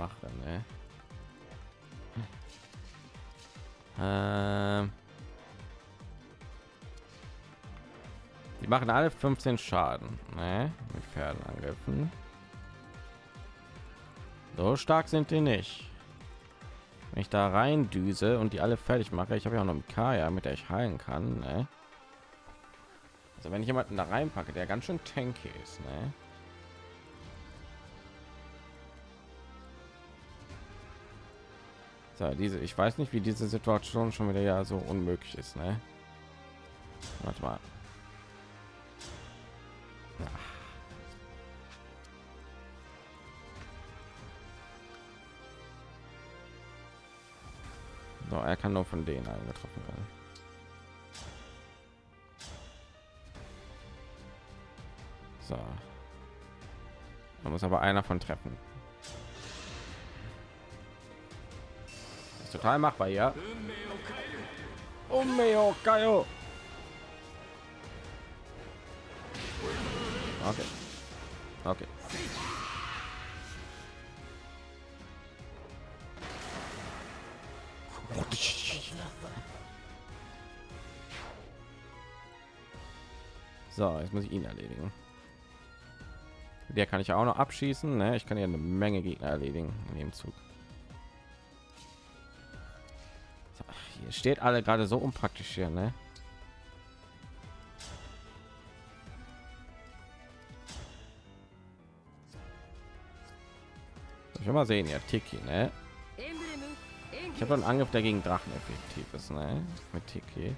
Mache, ne? Ähm die machen alle 15 Schaden, ne? Mit Pferdenangriffen. So stark sind die nicht. Wenn ich da rein düse und die alle fertig mache, ich habe ja auch noch einen Kaya, mit der ich heilen kann. Ne? Also wenn ich jemanden da reinpacke, der ganz schön tanky ist, ne? So, diese, ich weiß nicht, wie diese Situation schon wieder ja so unmöglich ist, ne? Warte mal. So, er kann nur von denen angetroffen werden. So. Da muss aber einer von treffen. Total machbar, ja. Umeo Kaio. Okay. Okay. So, jetzt muss ich ihn erledigen. Der kann ich auch noch abschießen. Ne? Ich kann ja eine Menge Gegner erledigen in dem Zug. Ihr steht alle gerade so unpraktisch hier, ne? Ich mal sehen, ja, Tiki, ne? Ich habe einen Angriff, der gegen Drachen effektiv ist, ne? Mit Tiki.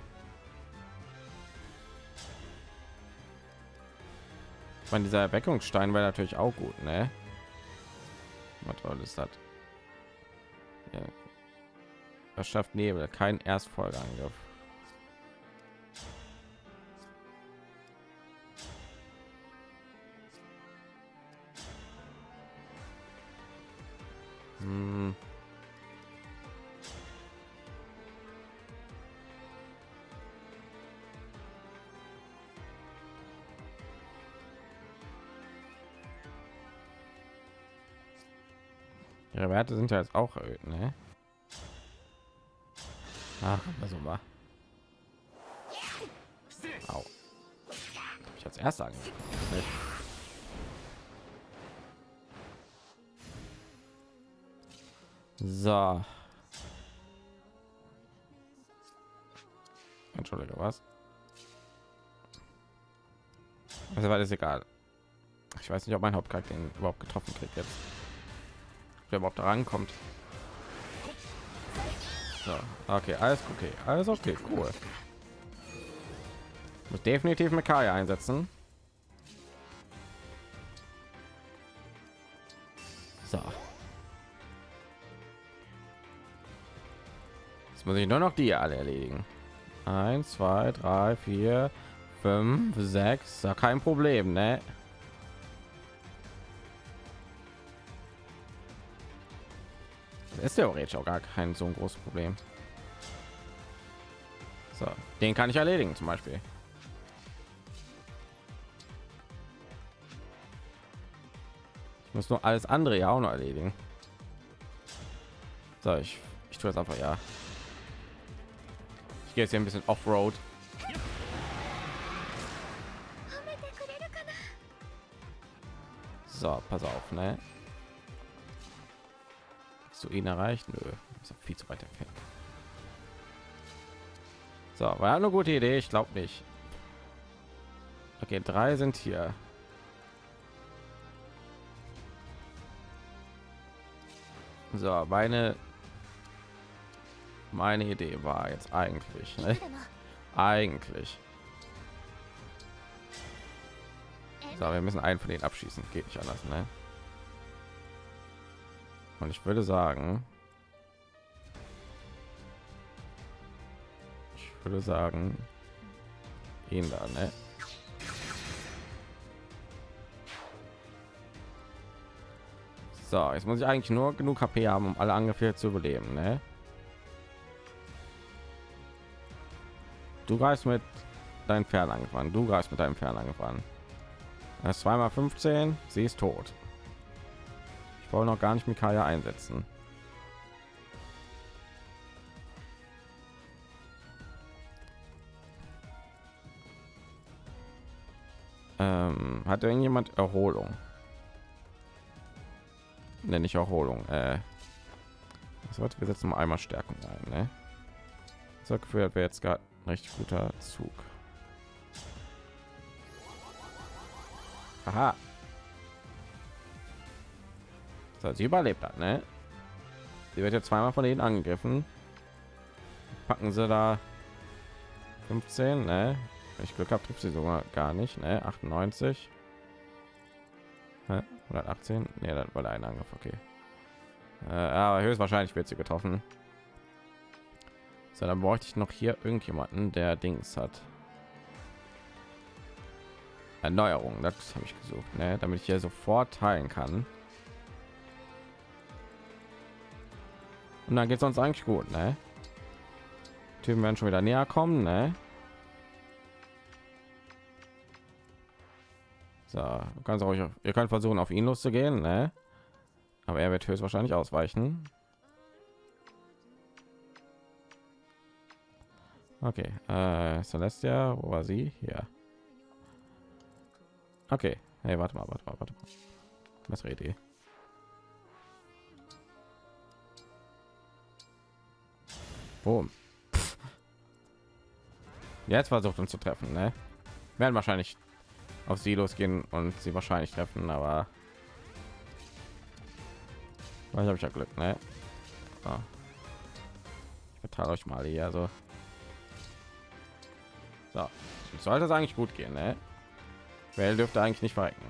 Ich meine, dieser Erweckungsstein wäre natürlich auch gut, ne? Was ist das? Das schafft Nebel, kein Erstfolgeangriff. Hm. Ihre Werte sind ja jetzt auch erhöht, ne? Ach, also mal. Au. Ich als angegriffen. Nicht. So. Entschuldige, was? Also war das egal. Ich weiß nicht, ob mein Hauptcharakter überhaupt getroffen kriegt jetzt. Wer überhaupt da rankommt. So, okay, alles okay, alles okay, cool. Muss definitiv Mekaya einsetzen. So. Jetzt muss ich nur noch die alle erledigen. Eins, zwei, drei, vier, fünf, sechs. Ja, kein Problem, ne? ist theoretisch auch gar kein so ein großes Problem. So, den kann ich erledigen zum Beispiel. Ich muss nur alles andere ja auch noch erledigen. So, ich, ich tue es einfach ja. Ich gehe jetzt hier ein bisschen Offroad. So, pass auf, ne? du ihn erreicht? Nö, ist viel zu weit entfernt. So, war eine gute Idee, ich glaube nicht. Okay, drei sind hier. So, meine meine Idee war jetzt eigentlich, ne? eigentlich. So, wir müssen einen von denen abschießen, geht nicht anders, ne? Und ich würde sagen, ich würde sagen, ihn da, ne? So, jetzt muss ich eigentlich nur genug HP haben, um alle Angriffe zu überleben, ne? Du greifst mit deinen Pferd angefahren, du greifst mit deinem Pferd angefahren. Das ist zweimal 15, sie ist tot. Ich wollte noch gar nicht Mikaya einsetzen. Ähm, hat irgendjemand Erholung? Nenne ich Erholung. Äh, das wird wir setzen mal einmal Stärkung ein. Ne? So gefühlt wäre jetzt gerade ein richtig guter Zug. Aha. So, sie überlebt hat, ne? Sie wird jetzt zweimal von denen angegriffen. Packen sie da 15, ne? Wenn ich Glück habe, trifft sie sogar gar nicht, ne? 98. Hä? 118. Ne, das war ein Angriff, okay. Äh, aber höchstwahrscheinlich wird sie getroffen. So, dann bräuchte ich noch hier irgendjemanden, der Dings hat. Erneuerung, das habe ich gesucht, ne? damit ich hier sofort teilen kann. Und dann geht es uns eigentlich gut, ne? Typen werden schon wieder näher kommen, ne? So, kannst auch, ihr könnt versuchen, auf ihn loszugehen, ne? Aber er wird höchstwahrscheinlich ausweichen. Okay, äh, Celestia, wo war sie? Hier. Okay, hey, warte mal, warte mal, warte mal. Bessere Idee. Boom. Jetzt versucht uns zu treffen, ne? Werden wahrscheinlich auf sie losgehen und sie wahrscheinlich treffen, aber vielleicht habe ich ja Glück, ne? So. Ich verteile euch mal hier, also so, Jetzt sollte es eigentlich gut gehen, ne? Wer dürfte eigentlich nicht verrecken.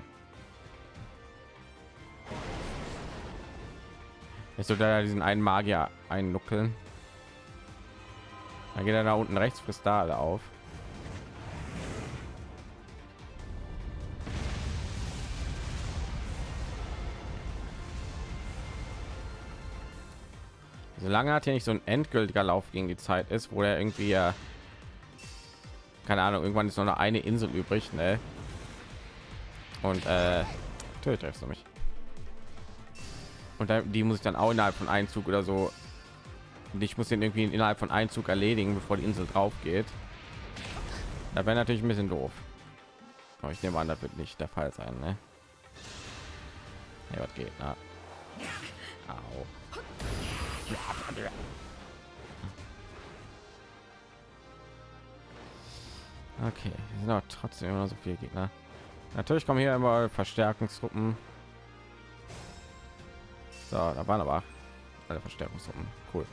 Ich sollte da diesen einen Magier einnuckeln. Dann geht er da unten rechts frisst da alle auf. Solange hat hier nicht so ein endgültiger Lauf gegen die Zeit ist, wo er irgendwie ja keine Ahnung, irgendwann ist noch eine Insel übrig, ne? Und äh, natürlich treffst du mich. Und die muss ich dann auch innerhalb von einem Zug oder so. Und ich muss den irgendwie innerhalb von einem Zug erledigen, bevor die Insel drauf geht. Da wäre natürlich ein bisschen doof. Aber ich nehme an, das wird nicht der Fall sein, ne? Ja, was geht, na? Au. Okay, sind auch trotzdem immer so viele Gegner. Natürlich kommen hier immer Verstärkungstruppen. So, da waren aber alle Verstärkungstruppen. Cool.